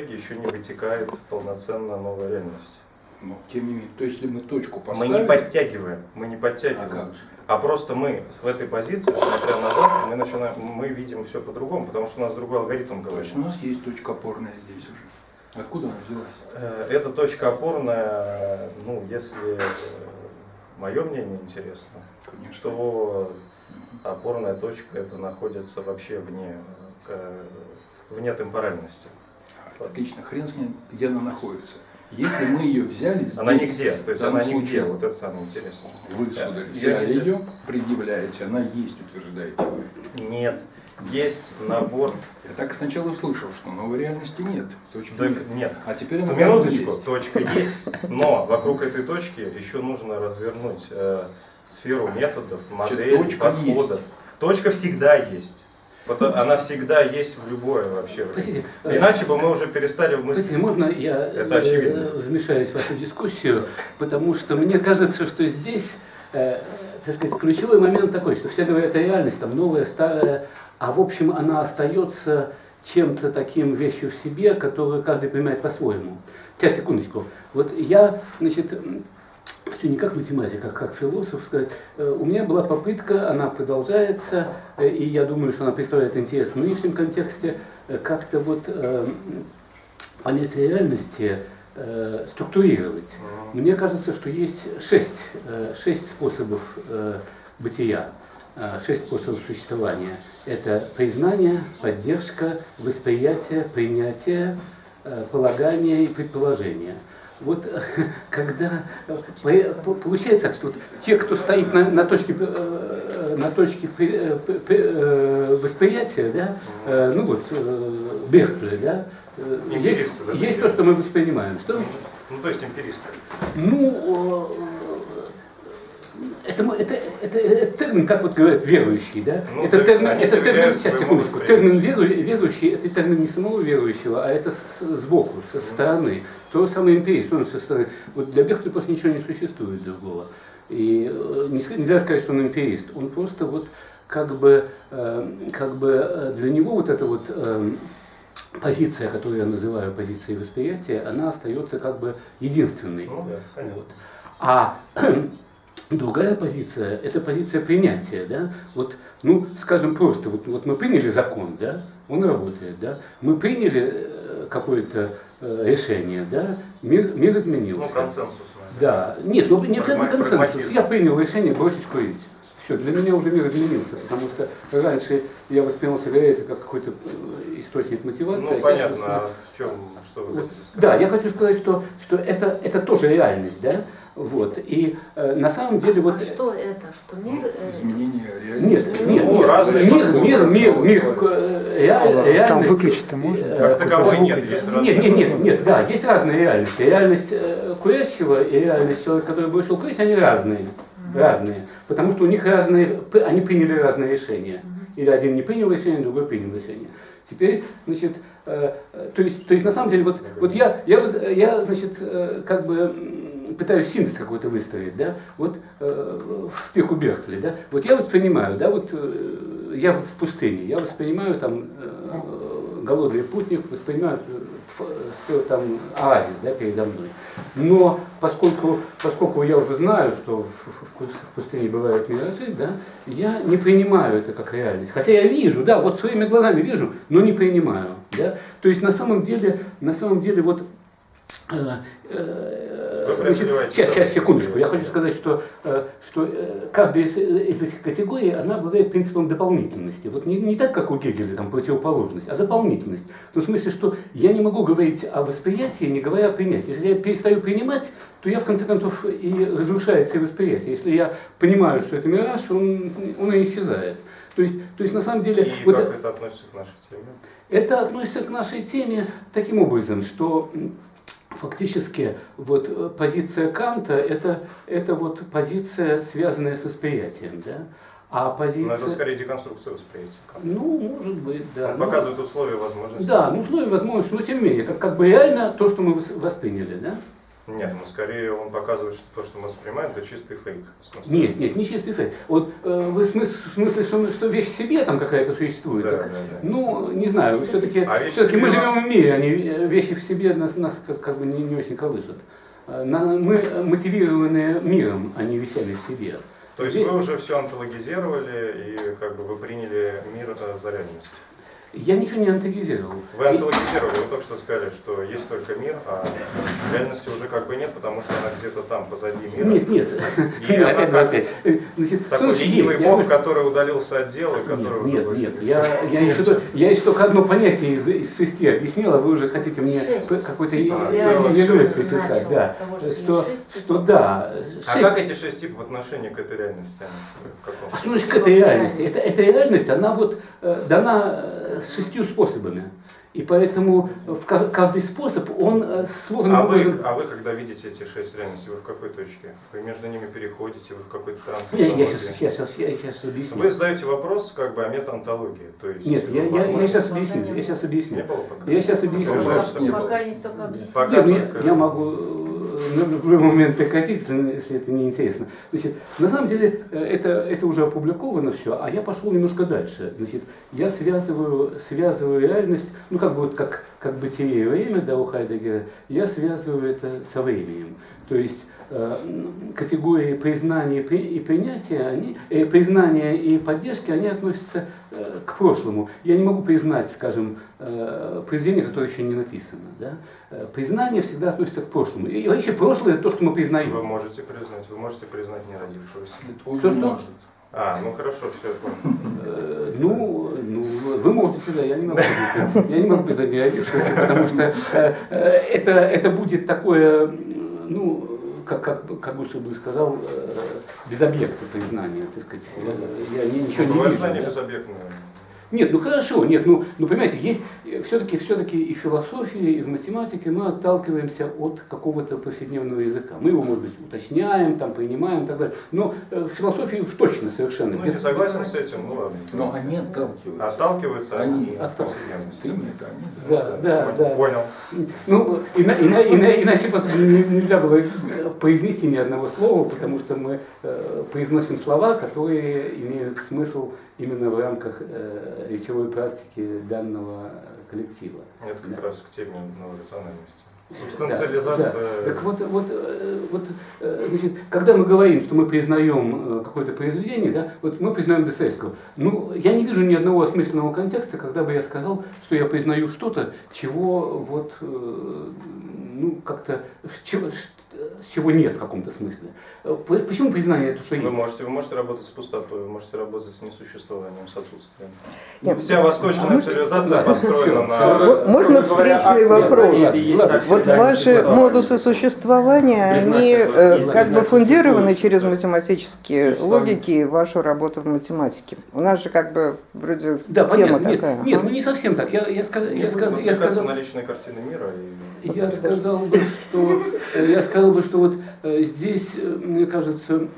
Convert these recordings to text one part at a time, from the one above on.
еще не вытекает полноценно новая реальность. Но тем не менее, то есть, если мы точку Мы поставим... не подтягиваем, мы не А подтягиваем. же? А просто мы в этой позиции, смотря назад, мы начинаем, мы видим все по-другому, потому что у нас другой алгоритм То говорит. есть у нас есть точка опорная здесь уже. Откуда она взялась? Э, Эта точка опорная, ну, если мое мнение интересно, Конечно. то опорная точка это находится вообще вне, э, вне темпоральности. Отлично, хрен с ним, где она находится. Если мы ее взяли здесь, Она нигде, то есть она нигде, случае вот это самое интересное. Вы, Я- сударь, я взяли не- ее, предъявляете, она есть, утверждаете вы. Нет, есть набор, Я так сначала услышал, что новой реальности нет. Точки так, нет. нет, А теперь она Ну, минуточку, есть. точка есть, но вокруг этой точки еще нужно развернуть э, сферу методов, моделей, точка подходов. Точка всегда есть. Пото- Она всегда есть в любое вообще. время. Простите, э, Иначе бы мы уже перестали мыслить. Простите, можно я Это очевидно. э, вмешаюсь в вашу дискуссию, потому что мне кажется, что здесь, э, так сказать, ключевой момент такой, что все говорят о реальности, там новая, старая, а в общем она остается чем-то таким вещью в себе, которую каждый понимает по-своему. Сейчас, секундочку. Вот я, значит, хочу не как математик, а как философ сказать. Э, У меня была попытка, она продолжается, э, и я думаю, что она представляет интерес в нынешнем контексте, э, как-то вот понятие реальности структурировать. Мне кажется, что есть шесть, шесть способов бытия, шесть способов существования. Это признание, поддержка, восприятие, принятие, полагание и предположение. Вот э, когда э, по- по- получается так, что те, кто стоит на, на точке, э, на точке при- при- восприятия, да, ну вот Беркли, да, есть, да, есть то, что мы воспринимаем. Что? Ну, то есть эмпиристы. Ну, это, это, это, это термин, как вот говорят, верующий, да? Ну, это термин, это термин, сейчас, секундочку, термин веру, верующий, это термин не самого верующего, а это с- сбоку, со стороны. То самое эмпирист, он со стороны. Вот для Беркли просто ничего не существует другого. И э, нельзя сказать, что он эмпирист. Он просто вот как бы, э, как бы э, для него вот эта вот позиция, которую я называю позицией восприятия, она остается как бы единственной. Ну да. Вот. А другая позиция – это позиция принятия. Да? Вот, ну, скажем просто, вот, вот мы приняли закон, да? он работает, да? мы приняли э, какое-то э, решение, да? мир, мир изменился. Ну, консенсус. Да, нет, ну не обязательно консенсус. Я принял решение бросить курить. Все, для меня уже мир изменился, потому что раньше я воспринимал сигареты как какой-то э, источник мотивации. а Ну, сейчас понятно, а в чем, что вы хотите сказать? Да, я хочу сказать, что, что это, это тоже реальность, да? Вот. И э, на самом деле вот... А что это? Что мир... э, Изменение Нет, реальности. нет, Ну, нет, разные мир, мир, мир, мир, э, реаль- Там реальность, выключить-то можно? э, Как таковой нет, есть нет, разные нет, нет, нет, да, есть разные реальности. Реальность э, курящего и реальность человека, который бросил курить, они разные. Разные. Потому что у них разные, они приняли разные решения. Или один не принял решение, другой принял решение. Теперь, значит, э, э, то есть, то есть на самом деле, вот, вот я, я, я, значит, э, как бы пытаюсь синтез какой-то выстроить, да, вот э, в пику Беркли, да, вот я воспринимаю, да, вот э, я в пустыне, я воспринимаю там э, голодный путник, воспринимаю э, что там оазис, да, передо мной. Но поскольку, поскольку я уже знаю, что в, в- в пустыне бывают миражи, да, я не принимаю это как реальность. Хотя я вижу, да, вот своими глазами вижу, но не принимаю. Да? То есть на самом деле, на самом деле вот значит, преодолеваете сейчас, сейчас, это. секундочку. Я хочу сказать, что, э, что э, каждая из, из этих категорий, она обладает принципом дополнительности. Вот не, не так, как у Гегеля, там, противоположность, а дополнительность. В том смысле, что я не могу говорить о восприятии, не говоря о принятии. Если я перестаю принимать, то я, в конце концов, и разрушается и восприятие. Если я понимаю, что это мираж, он, он и исчезает. То есть, то есть на самом деле... И вот как это относится к нашей теме? это относится к нашей теме таким образом, что фактически вот э, позиция Канта это, это вот позиция, связанная с восприятием, да? А Но позиция... это скорее деконструкция восприятия. Ну, может быть, да. Он Ну, показывает условия возможности. Да, ну условия возможности, но тем не менее, как, как бы реально то, что мы вос- восприняли, да? Нет, ну скорее он показывает, что то, что мы воспринимаем, это чистый фейк. Нет, нет, не чистый фейк. Вот э, вы в смыс- в смысле, что, что вещь в себе там какая-то существует? Да, так? да, да. Ну, не знаю, все-таки А вещь все-таки в мы себе- живем в мире, они э, вещи в себе нас, нас как, как бы не, не очень колышут. Э, на- Мы мотивированы миром, а не вещами в себе. То есть Здесь- вы уже все антологизировали и как бы вы приняли мир э, за реальность. Я ничего не антагизировал. Вы антологизировали, вы только что сказали, что есть только мир, а реальности уже как бы нет, потому что она где-то там, позади мира. Нет, нет. И она Опять, как- опять. Э, Значит, Такой слушай, ленивый есть, я бог, бы- который удалился от дела, который Нет, уже нет, нет. не Я, я, еще, только- я еще только одно понятие из, из шести объяснил, а вы уже хотите мне какой-то Типа ведомость началось приписать. Да. что шесть что да. А как эти шесть типов в отношении к этой реальности? А что значит к этой реальности? Это, эта реальность, она вот э, дана э, с шестью способами. И поэтому в ка- каждый способ, он э, сложным А вы, образом... а вы, когда видите эти шесть реальностей, вы в какой точке? Вы между ними переходите, вы в какой-то транс? Я, я сейчас, сейчас, сейчас, я сейчас объясню. Вы задаете вопрос как бы о метаонтологии, то есть... Нет, я, я, я сейчас объясню. не Я сейчас Не объясню. было пока? Я сейчас объясню. Пока не. Пока не столько объяснить. Пока Нет, ну, я, только- я могу э, в любой момент прекратить, если, это не интересно. Значит, на самом деле э, это, это уже опубликовано все, а я пошел немножко дальше. Значит, я связываю, связываю реальность, ну как бы вот как, как бытие и время, да, у Хайдегера, я связываю это со временем. То есть э, категории признания и при- и принятия, они, э, признания и поддержки, они относятся к прошлому. Я не могу признать, скажем, э, произведение, которое еще не написано. Да? Э, Признание всегда относится к прошлому. И вообще прошлое это то, что мы Вы признаем. можете признать, вы можете признать не родившегося. Он Что, что? может. А, ну хорошо, все, я понял. Э, Ну, ну, вы можете, да, я не могу, признать. я не могу признать не родившегося, потому что э, э, это, это будет такое, ну, как, как, как Гусев бы сказал, э, без объекта признания, так сказать. Я, я ни- ничего не Бывает вижу. да. безобъектное. Нет, ну хорошо, нет, ну, ну понимаете, есть все-таки все-таки и в философии, и в математике мы отталкиваемся от какого-то повседневного языка. Мы его, может быть, уточняем, там, принимаем и так далее. Но э, в философии уж точно совершенно. Ну, не без- согласен с этим, ну ладно. Но они отталкиваются. Отталкиваются Они от отталкиваются. повседневности. Ты нет, они Да, да, да. Понял. Ну, ина- ина- ина- иначе просто не- нельзя было э, произнести ни одного слова, потому что мы э, произносим слова, которые имеют смысл именно в рамках э, речевой практики данного коллектива. Это как Да. раз к теме новой рациональности. Да, Субстанциализация. да. Так вот, вот, э, вот э, значит, когда мы говорим, что мы признаем э, какое-то произведение, да, вот мы признаем Достоевского. Ну, я не вижу ни одного осмысленного контекста, когда бы я сказал, что я признаю что-то, чего вот, ну, как-то, чего, с чего нет в каком-то смысле. Э, по- Почему признание это что Вы есть? можете, вы можете работать с пустотой, вы можете работать с несуществованием, с отсутствием. Нет. Вся восточная цивилизация Да. построена Всё. на... Вот Можно встречный вопрос? Ладно, Вот ваши модусы существования, они э, как бы фундированы через математические логики и вашу работу в математике. У нас же как бы вроде Да, тема понятно. Нет, такая. нет, ага. ну не совсем так. Я, я, сказ- я, сказ- я сказал... на картины мира. И... Я сказал бы, что э, я сказал бы, что вот э, здесь, э, мне кажется,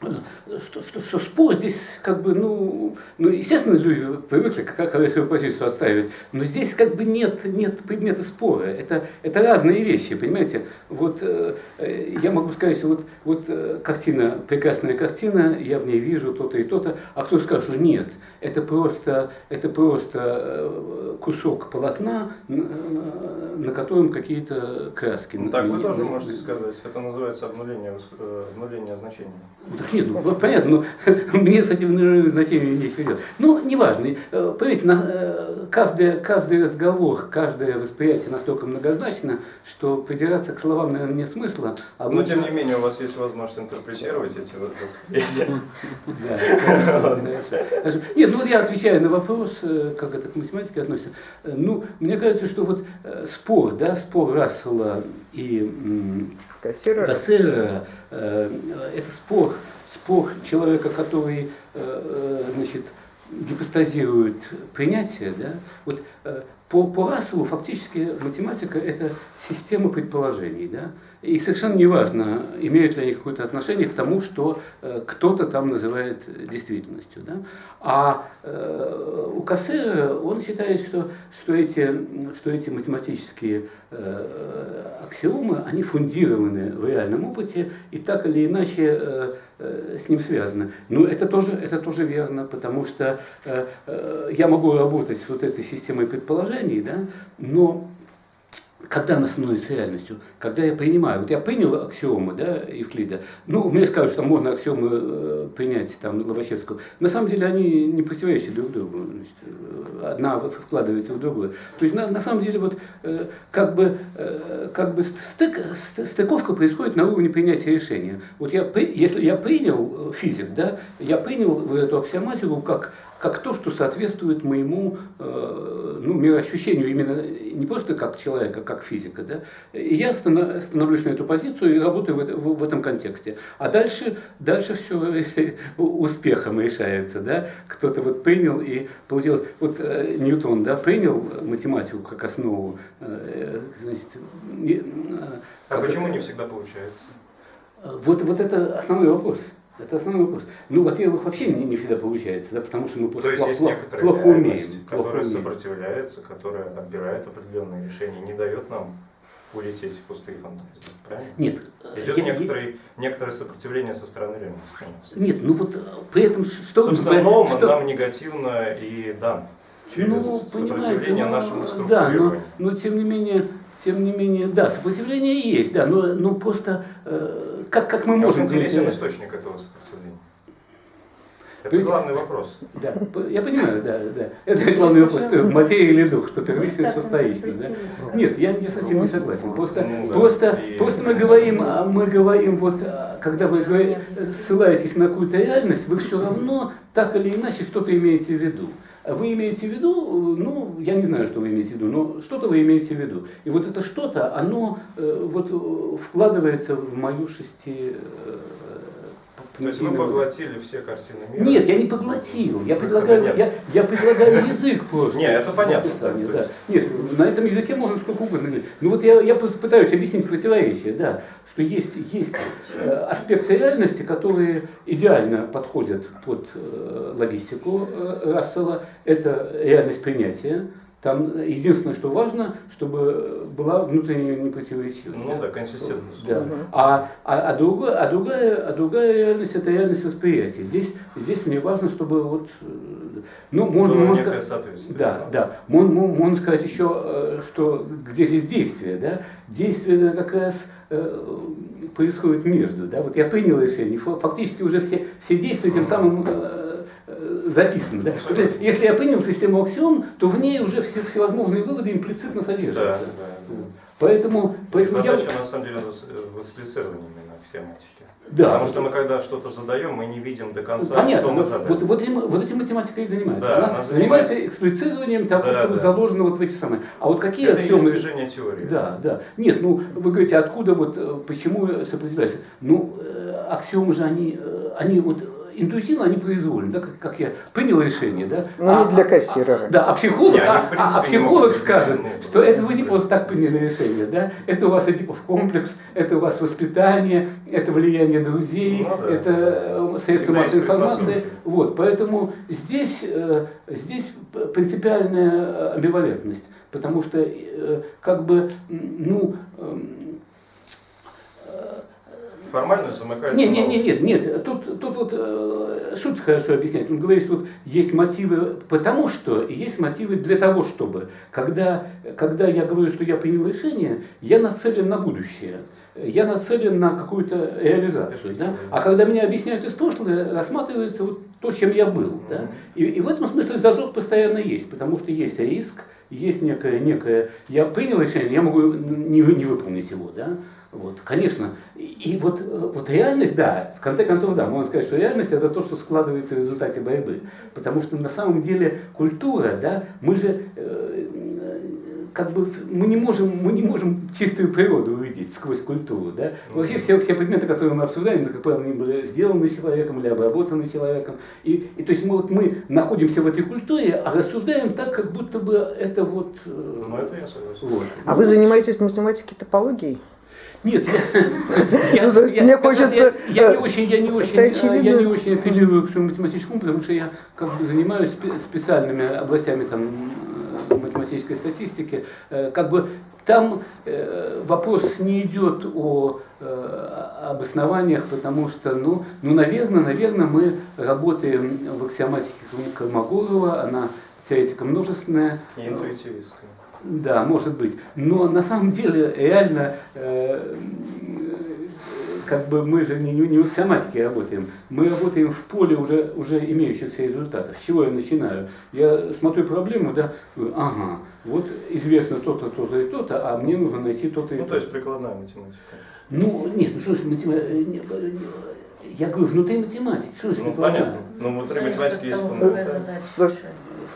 что, что, что спор здесь как бы, ну, ну, естественно, люди привыкли как, когда свою позицию отстаивать, но здесь как бы нет, нет предмета спора. Это, это разные вещи, понимаете? Вот э, э, я могу сказать, что вот, вот э, картина, прекрасная картина, я в ней вижу то-то и то-то, а кто скажет, что нет, это просто, это просто э, кусок полотна, на котором какие-то краски. Ну, так вы тоже можете сказать. Это называется обнуление, обнуление значения. Ну, нет, ну, понятно, но мне с этим наверное, значением нечего делать. Ну, неважно. Э, Поверьте, на- э, каждый, каждый разговор, каждое восприятие настолько многозначно, что придираться к словам, наверное, нет смысла. А Но лучше- тем не менее у вас есть возможность интерпретировать эти восприятия. Да. Нет, ну вот я отвечаю на вопрос, э, как это к математике относится. Ну, мне кажется, что вот спор, да, спор Рассела и э, это спор, спор человека, который, э, э, значит, гипостазирует принятие, да, вот э, по, по Расселу фактически математика – это система предположений. Да? И совершенно неважно, имеют ли они какое-то отношение к тому, что э, кто-то там называет действительностью. Да? А э, у Кассера он считает, что, что, эти, что эти математические э, аксиомы, они фундированы в реальном опыте и так или иначе э, э, с ним связаны. Но это тоже, это тоже верно, потому что э, э, я могу работать с вот этой системой предположений, да, но когда она становится реальностью, когда я принимаю, вот я принял аксиомы, да, Евклида, ну, мне скажут, что можно аксиомы э, принять, там, Лобачевского, на самом деле они не противоречат друг другу, значит, э, одна вкладывается в другую. То есть, на, на самом деле, вот, э, как бы, э, как бы стык, стыковка происходит на уровне принятия решения. Вот я, если я принял э, физик, да, я принял эту аксиоматику как как то, что соответствует моему э, ну, мироощущению, именно не просто как человека, как физика. Да? И я становлюсь на эту позицию и работаю в, в, в этом контексте. А дальше, дальше все успехом решается. Да? Кто-то вот принял и получилось. Вот э, Ньютон да, принял математику как основу. Э, значит, э, а почему это? не всегда получается? Вот, вот это основной вопрос. Это основной вопрос. Ну, во-первых, вообще не, не всегда получается, да, потому что мы просто То есть плохо, есть плохо умеем. Которая плохо сопротивляется, которая отбирает определенные решения, не дает нам улететь в пустые фантазии. Правильно? Нет. Идет я, некоторое, я... некоторое сопротивление со стороны реальности. Нет, ну вот при этом что... Собственно, но что... нам негативно и дан через ну, сопротивление но, нашему Да, но, но тем не менее, тем не менее, да, сопротивление есть, да, но, но просто э, как, как мы можем... интересен источник этого сопротивления. Это есть, главный вопрос. Да, я понимаю, да, да. Это главный вопрос, что материя или дух, что первично, что вторично. Да? Нет, я не совсем не согласен. Просто, ну, да. просто, и просто мы говорим, а мы говорим, вот, а, когда вы ссылаетесь на какую-то реальность, вы все равно так или иначе что-то имеете в виду. Вы имеете в виду, ну, я не знаю, что вы имеете в виду, но что-то вы имеете в виду. И вот это что-то, оно э, вот э, вкладывается в мою шести э, то есть вы поглотили все картины мира? Нет, я не поглотил. Я предлагаю, я, я предлагаю язык просто. Нет, это понятно. Да. Нет, на этом языке можно сколько угодно. Ну вот я, я просто пытаюсь объяснить противоречие, да, что есть, есть э, аспекты реальности, которые идеально подходят под э, логистику э, Рассела. Это реальность принятия там единственное, что важно, чтобы была внутренняя непротиворечивость. Ну да, консистентность. Да. А, а, а, другая, а, другая, а другая реальность – это реальность восприятия. Здесь, здесь мне важно, чтобы вот… Ну, можно, можно сказать, да, да. Можно, можно сказать еще, э, что где здесь действие, да? Действие как раз э, происходит между, да? Вот я принял решение, фактически уже все, все действия тем самым э, записано. Да? Если я принял систему аксиом, то в ней уже все всевозможные выводы имплицитно содержатся. Да, да, да. Поэтому, поэтому задача я... на самом деле в эксплицировании именно аксиоматики. Да. Потому что мы когда что-то задаем, мы не видим до конца, Понятно, что мы задали. Вот, вот, этим, вот этим математика и занимается. Да, она, она занимается, занимается эксплицированием того, да, что да. заложено вот в эти самые. А вот какие Это аксиомы... движение теории. Да, да. Нет, ну вы говорите, откуда вот, э, почему сопротивляется? Ну, э, аксиомы же они, э, они вот интуитивно они произвольны, да, как, как я принял решение, да. Но а, не для кассира. А, да, а психолог, не, а, а, а психолог скажет, что это вы не просто так приняли решение, да, это у вас Эдипов комплекс, это у вас воспитание, это влияние друзей, ну, да. это э, средства массовой информации, вот, поэтому здесь, э, здесь принципиальная амбивалентность, потому что э, как бы, ну, эм, формально замыкается. Нет, нет, нет, нет, нет. Тут, тут вот э, Шутц хорошо объясняет. Он говорит, что тут есть мотивы потому что, и есть мотивы для того, чтобы. Когда, когда я говорю, что я принял решение, я нацелен на будущее. Я нацелен на какую-то реализацию. Да? А когда меня объясняют из прошлого, рассматривается вот то, чем я был. Да? И, и в этом смысле зазор постоянно есть, потому что есть риск, есть некое, некое я принял решение, я могу не, не выполнить его. Да? Вот, конечно. И, и вот, вот реальность, да, в конце концов, да, можно сказать, что реальность это то, что складывается в результате борьбы. Потому что на самом деле культура, да, мы же, э, как бы мы не можем, мы не можем чистую природу увидеть сквозь культуру. Да? Вообще все, все предметы, которые мы обсуждаем, как правило, они были сделаны человеком или обработаны человеком. И, и то есть мы, вот, мы находимся в этой культуре, а рассуждаем так, как будто бы это вот... Ну это я согласен. Вот. А вы занимаетесь математикой топологией? Нет, я, я, Ну, есть я- мне хочется, я, я не э, очень, я не очень, э, я не очень апеллирую к своему математическому, потому что я как бы занимаюсь спе- специальными областями там э, математической статистики, как бы там вопрос не идет о э, об основаниях, потому что, ну, ну, наверное, наверное, мы работаем в аксиоматике Колмогорова, она теоретика множественная, И интуитивистская. Да, может быть. Но на самом деле реально э, как бы мы же не, не, не в аксиоматике работаем. Мы работаем в поле уже, уже имеющихся результатов. С чего я начинаю? Я смотрю проблему, да, говорю, ага, вот известно то-то, то-то и то-то, а мне нужно найти то-то и Ну, то-то. то есть прикладная математика. Ну, нет, ну что ж, матема- э, э, я говорю, внутри математики. Что ж, Ну, прикладная? понятно. Ну, внутри математики есть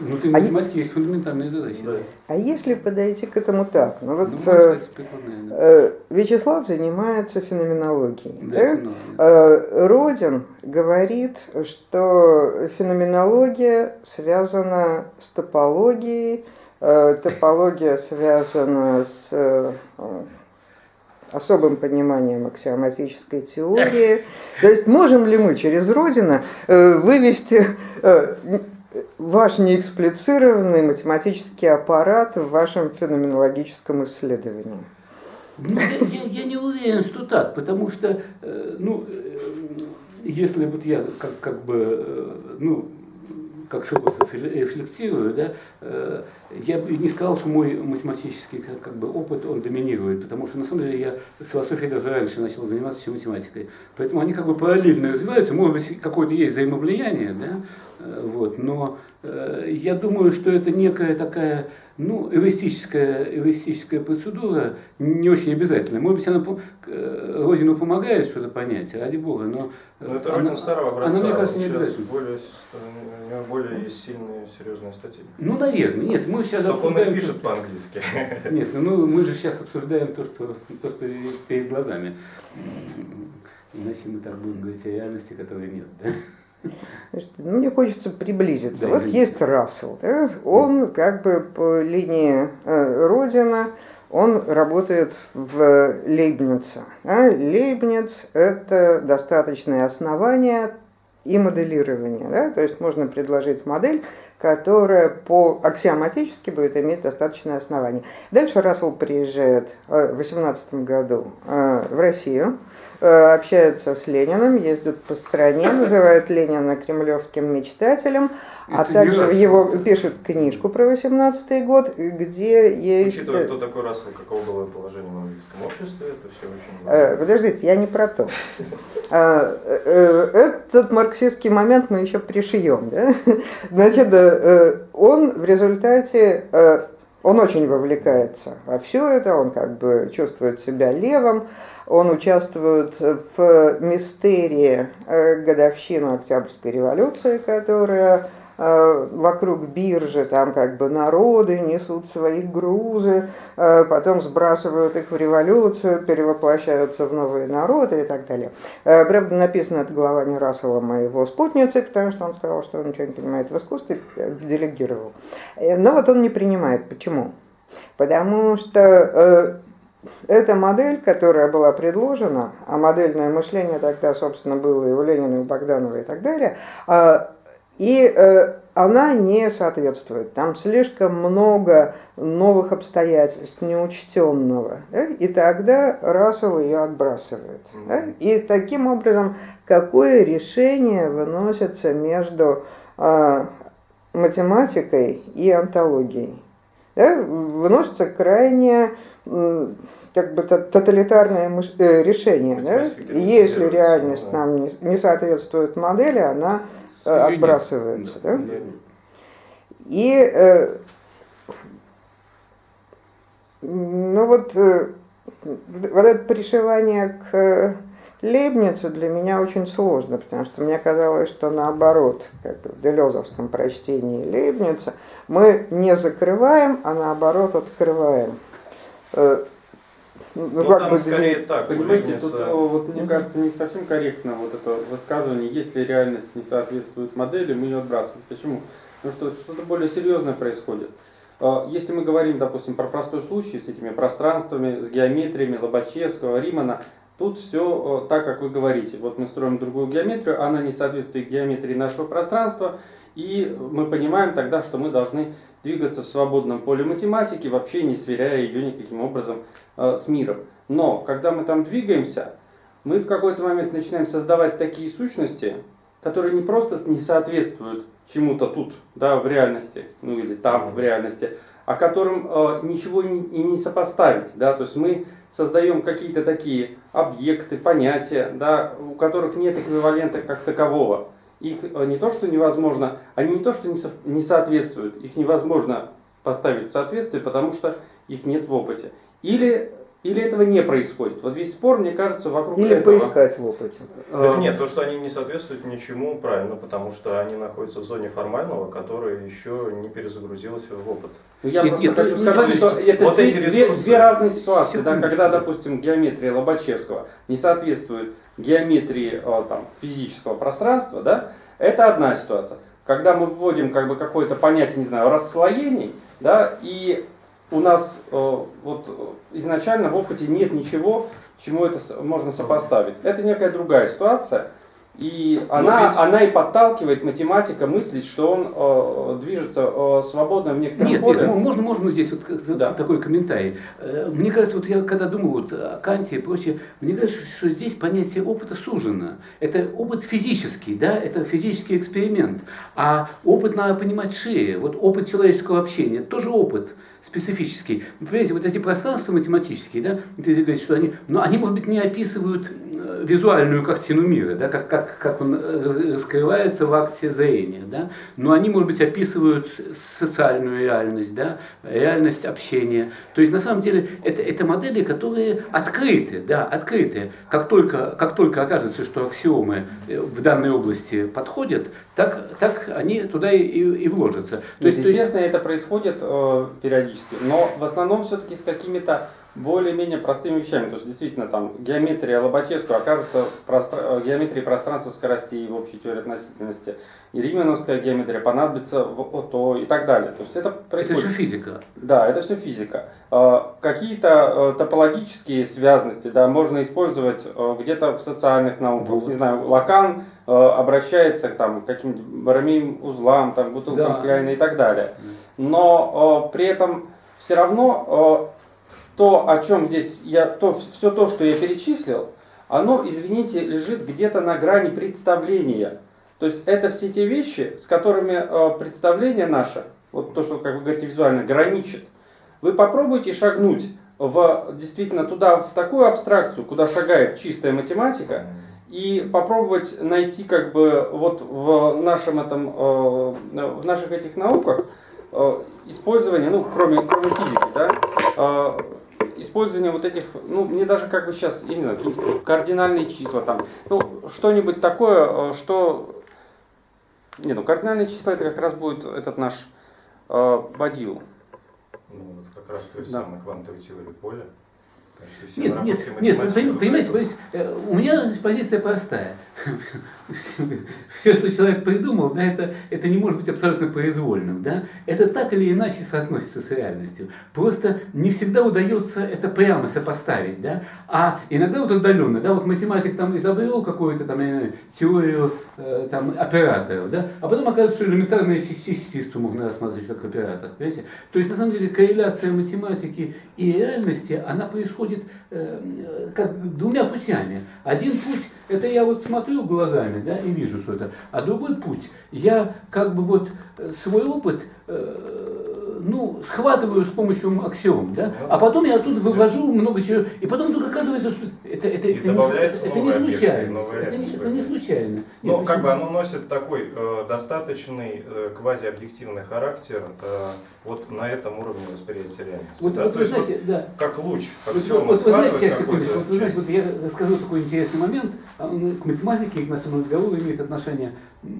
Внутри А е- математики есть фундаментальные задачи. Да. А если подойти к этому так? Ну Ну, вот можно э, сказать, да. э, Вячеслав занимается феноменологией. Да, да? ну, Э, Родин говорит, что феноменология связана с топологией, э, топология связана с э, особым пониманием аксиоматической теории. То есть можем ли мы через Родина э, вывести э, ваш неэксплицированный математический аппарат в вашем феноменологическом исследовании? Ну, я, я- не уверен, что так, потому что, э, ну, э, если вот я как, как бы, э, ну, как философ рефлектирую, да, я бы не сказал, что мой математический как, бы, опыт, он доминирует, потому что на самом деле я философией даже раньше начал заниматься, чем математикой. Поэтому они как бы параллельно развиваются, может быть, какое-то есть взаимовлияние, да, вот, но э, я думаю, что это некая такая, ну, эвристическая, эвристическая процедура, не очень обязательная. Может быть, она э, Родину помогает что-то понять, ради бога, но... э, Ну, это она- Родин старого образца. Она, мне кажется, не обязательно. Более, у него более сильные, серьезные статьи. Ну, наверное, нет, мы сейчас Только он их пишет по-английски. Нет, ну мы же сейчас обсуждаем то, что, то, что перед глазами. Иначе мы так будем говорить о реальности, которой нет. Да? Ну, мне хочется приблизиться. Да, вот есть Рассел, да? он как бы по линии э, Родина, он работает в Лейбнице. А Лейбниц – это достаточное основание и моделирование. Да? То есть можно предложить модель, которая по аксиоматически будет иметь достаточное основание. Дальше Рассел приезжает э, в 18 году э, в Россию, э, общается с Лениным, ездит по стране, называет Ленина кремлевским мечтателем, а Это не также Рассел, его пишет книжку про 18 год, где есть... Учитывая, кто такой Рассел, каково было положение в английском обществе, это все очень Э, важно. Подождите, я не про то. А, э, Этот марксистский момент мы еще пришьем. да? Значит, э, он в результате, э, он очень вовлекается во все это, он как бы чувствует себя левым, он участвует в мистерии э, годовщины Октябрьской революции, которая вокруг биржи, там как бы народы несут свои грузы, э, потом сбрасывают их в революцию, перевоплощаются в новые народы и так далее. Э, Правда, написано это глава не Расселом, а его спутницы, потому что он сказал, что он ничего не понимает в искусстве, э, делегировал. Э, Но вот он не принимает. Почему? Потому что э, эта модель, которая была предложена, а модельное мышление тогда, собственно, было и у Ленина, и у Богданова и так далее, и э, она не соответствует. Там слишком много новых обстоятельств неучтенного. да, И тогда Рассел ее отбрасывает. да. И таким образом, какое решение выносится между а, математикой и антологией? Да, Выносится крайне как бы то- тоталитарное э, решение. Да? Если реальность нам не, соответствует модели, она э. Отбрасывается. Да. И э, ну вот, э, вот это пришивание к э, Лейбницу для меня очень сложно, потому что мне казалось, что наоборот, как в делезовском прочтении Лейбница, мы не закрываем, а наоборот открываем. Э, ну, ну как там бы, скорее так. Понимаете, тут вот, мне кажется, не совсем корректно вот это высказывание, если реальность не соответствует модели, мы ее отбрасываем. Почему? Потому что что-то более серьезное происходит. Э, если мы говорим, допустим, про простой случай с этими пространствами, с геометриями Лобачевского, Римана, тут все так, как вы говорите. Вот мы строим другую геометрию, она не соответствует геометрии нашего пространства, и мы понимаем тогда, что мы должны двигаться в свободном поле математики, вообще не сверяя ее никаким образом э, с миром. Но когда мы там двигаемся, мы в какой-то момент начинаем создавать такие сущности, которые не просто не соответствуют чему-то тут, да, в реальности, ну или там в реальности, а которым э, ничего и не, и не сопоставить, да, то есть мы создаем какие-то такие объекты, понятия, да, у которых нет эквивалента как такового. Их э, не то, что невозможно, они не то, что не, со, не соответствуют, их невозможно поставить в соответствие, потому что их нет в опыте. Или или этого не происходит? Вот весь спор, мне кажется, вокруг Или этого. Или поискать в опыте. Так нет, то, что они не соответствуют ничему, правильно, потому что они находятся в зоне формального, которая еще не перезагрузилась в опыт. Ну, я нет, просто нет, хочу нет, сказать, что это вот две, две, две разные ситуации. Да, когда, допустим, геометрия Лобачевского не соответствует геометрии э, там, физического пространства, да, это одна ситуация. Когда мы вводим как бы, какое-то понятие, не знаю, расслоений, да, и у нас э, вот изначально в опыте нет ничего, чему это можно сопоставить. Это некая другая ситуация. И ну, она, ведь... она и подталкивает математика мыслить, что он э, движется э, свободно в некотором нет, поле. Нет, можно, можно здесь вот да. такой комментарий. Э, мне кажется, вот я когда думал вот о Канте и прочее, мне кажется, что здесь понятие опыта сужено. Это опыт физический, да, это физический эксперимент. А опыт надо понимать шире. Вот опыт человеческого общения, тоже опыт специфический. Вы понимаете, вот эти пространства математические, да, ты говоришь, что они, но они, может быть, не описывают визуальную картину мира, да, как, как, как он раскрывается в акте зрения, да, но они, может быть, описывают социальную реальность, да, реальность общения. То есть, на самом деле, это, это модели, которые открыты, да, открыты. Как только, как только окажется, что аксиомы э, в данной области подходят, так, так они туда и, и вложатся. То есть, естественно, это происходит э, периодически, но в основном все-таки с какими-то более-менее простыми вещами. То есть, действительно, там геометрия Лобачевского окажется в простр... Э, геометрии пространства скоростей в общей теории относительности. И римановская геометрия понадобится в то и так далее. То есть, это происходит. Это все физика. Да, это все физика. Э, какие-то э, топологические связности да, можно использовать где-то в социальных науках. Вот. Не знаю, Лакан обращается там, к каким-нибудь барамейным узлам, там, бутылкам да. Кляйна и так далее. Но при этом все равно то, о чем здесь я, то, все то, что я перечислил, оно, извините, лежит где-то на грани представления. То есть это все те вещи, с которыми э, представление наше, вот то, что, как вы говорите, визуально граничит. Вы попробуйте шагнуть в, действительно туда, в такую абстракцию, куда шагает чистая математика, и попробовать найти как бы вот в нашем этом, э, в наших этих науках э, использование, ну, кроме, кроме физики, да, использование вот этих, ну, мне даже как бы сейчас, я не знаю, кардинальные числа там, ну, что-нибудь такое, э, что... Не, ну, кардинальные числа это как раз будет этот наш э, Бадью. Ну, вот как раз то есть да. самой квантовой теории поля. Нет, нет, нет, понимаете, понимаете, э, у меня позиция простая. Все, что человек придумал, да, это, это не может быть абсолютно произвольным. Да? Это так или иначе соотносится с реальностью. Просто не всегда удается это прямо сопоставить. Да? А иногда вот отдаленно. Да? Вот математик там изобрел какую-то там, теорию э, там, операторов, да? а потом оказывается, что элементарные частицу можно рассматривать как оператор. Понимаете? То есть на самом деле корреляция математики и реальности, она происходит э, как двумя путями. Один путь это я вот смотрю глазами, да, и вижу, что это. А другой путь, я как бы вот э, свой опыт э, ну, схватываю с помощью аксиом, да, а потом я оттуда вывожу много чего, и потом вдруг оказывается, что это, это, это, не, это не случайно. Это не, это не случайно. Ну, как бы оно носит такой э, достаточный э, квазиобъективный характер э, вот на этом уровне восприятия реальности. Вот, да? вот То вы есть знаете, вот, да. как луч, как Вот, вот, вот знаете, секундочку, вот, вы знаете, вот я расскажу такой интересный момент, а он к математике и к нашему разговору имеет отношение. М,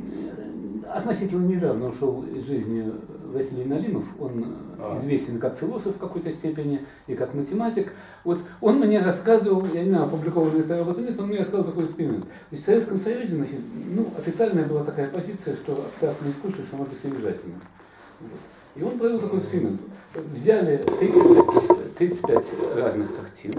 Относительно недавно ушел из жизни Василий Налимов, он А. известен как философ в какой-то степени и как математик. Вот он мне рассказывал, я не знаю, опубликована эта работа нет, он мне рассказал такой эксперимент. То есть в Советском Союзе, значит, ну, официальная была такая позиция, что абстрактное искусство, что оно бессодержательно. Вот. И он провел такой эксперимент. Взяли 35, 35 разных картин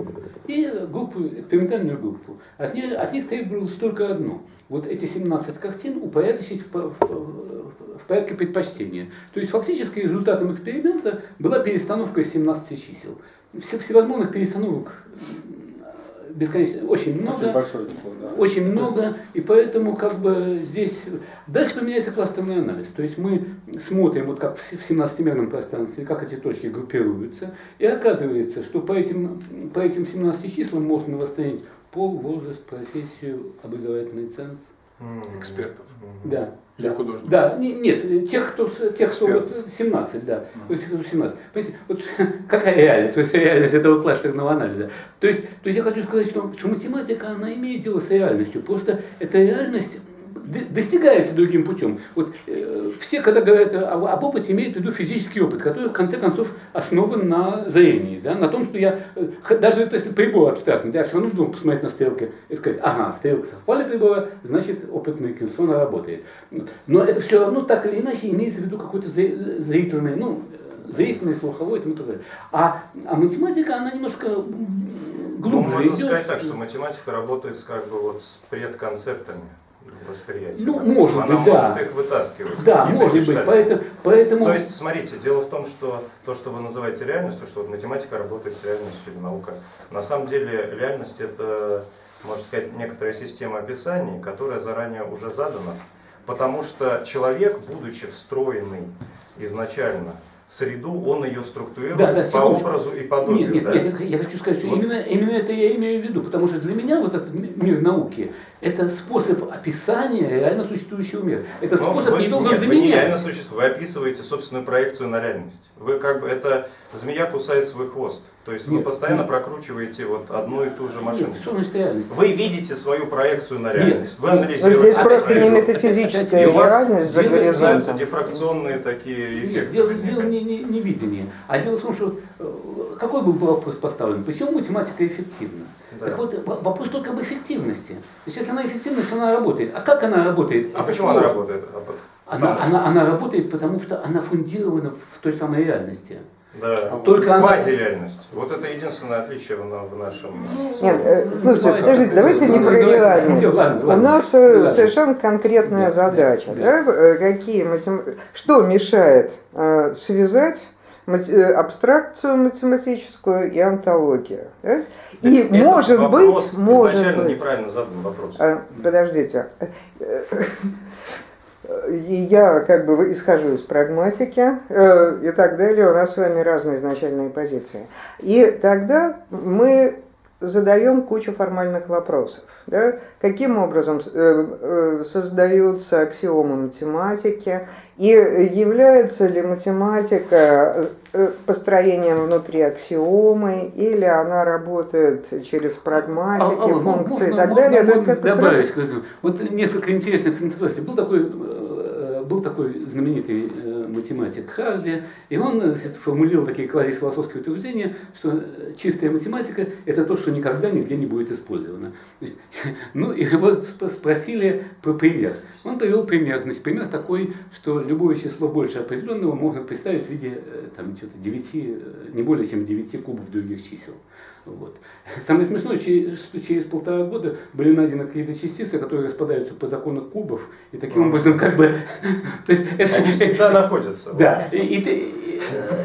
и группу, экспериментальную группу. От них, от них требовалось только одно. Вот эти 17 картин упорядочить в, в- в порядке предпочтения. То есть фактически результатом эксперимента была перестановка из 17 чисел. Все, всевозможных перестановок бесконечно, очень много. Очень большое число, да. Очень много, и поэтому как бы здесь дальше поменяется кластерный анализ. То есть мы смотрим, вот как в с- в 17-мерном пространстве, как эти точки группируются, и оказывается, что по этим, по этим 17 числам можно восстановить пол, возраст, профессию, образовательный ценз. Экспертов. Да. Для художников. Да, не- нет, тех, кто, тех, кто вот Экспертов. 17, да, то есть 17. Понимаете, вот какая реальность, вот реальность этого кластерного анализа. То есть, то есть я хочу сказать, что, что математика, она имеет дело с реальностью, просто эта реальность достигается другим путем. Вот э, все, когда говорят об, об опыте, имеют в виду физический опыт, который в конце концов основан на зрении, да, на том, что я, э, даже если прибор абстрактный, да, я все равно должен посмотреть на стрелки и сказать, ага, стрелки совпали прибора, значит опыт Микельсона работает. Но это все равно так или иначе имеется в виду какой-то зри- зрительный, ну, э, зрительный, слуховой и тому далее. А, а математика, она немножко м, Ну, глубже можно идет. сказать так, что математика работает как бы вот с предконцептами восприятия. Ну, может быть, да. может их вытаскивать. Да, может быть, поэтому, поэтому То есть, смотрите, дело в том, что то, что вы называете реальностью, что вот математика работает с реальностью или наука, на самом деле реальность это, можно сказать, некоторая система описаний, которая заранее уже задана, потому что человек, будучи встроенный изначально в среду, он ее структурирует Да, да, по секундочку. образу и подобию. Нет, нет, да? нет, я хочу сказать, что Вот. именно, именно это я имею в виду, потому что для меня вот этот ми- мир науки – это способ описания реально существующего мира. Это Но способ вы, не должен нет, вы не реально заменять. существо, вы описываете собственную проекцию на реальность. Вы как бы, это змея кусает свой хвост. То есть вы Нет, постоянно нет. прокручиваете вот одну и ту же машину. Нет, что значит реальность? Вы видите свою проекцию на Нет. реальность. Вы Но Но анализируете. здесь просто не метафизическая И реальность за дело- горизонтом. дифракционные такие Нет, эффекты. дело, возникают. дело не, не, не видение. А дело в том, что вот, э, какой был вопрос поставлен? Почему математика эффективна? Да. Так вот, вопрос только об эффективности. То есть, если она эффективна, что она работает. А как она работает? А Это почему она работает? А Она, она, она работает, потому что она фундирована в той самой реальности. Да. Только она- Квазиреальность. Вот это единственное отличие в, в нашем... Нет, э, слушайте, Давайте. подождите, давайте не про Давайте. реальность. У нас Ладно. совершенно конкретная Да, задача. да, да, э, Какие матем- Что мешает э, связать абстракцию математическую и антологию? да? И Это может вопрос быть, может изначально быть. неправильно задан вопрос. А, Подождите. И я как бы исхожу из прагматики э, и так далее. У нас с вами разные изначальные позиции. И тогда мы задаем кучу формальных вопросов. Да? Каким образом э, э, создаются аксиомы математики? И является ли математика э, построением внутри аксиомы, или она работает через прагматики, А, а, функции и можно- так можно далее? Можно как-то добавить, сразу-. Вот несколько интересных интеграций. Был такой, э, был такой знаменитый э, математик Харди, и он э, формулировал такие квазифилософские утверждения, что э, чистая математика – это то, что никогда нигде не будет использовано. Есть, ну, и его сп- спросили про пример. Он привел пример. Значит, пример такой, что любое число больше определенного можно представить в виде там, что-то 9, э, не более чем 9 кубов других чисел. Вот. Самое смешное, что через полтора года были найдены какие-то частицы, которые распадаются по закону кубов, и таким Ага. образом как бы... То есть это, Они всегда находятся. да, и, и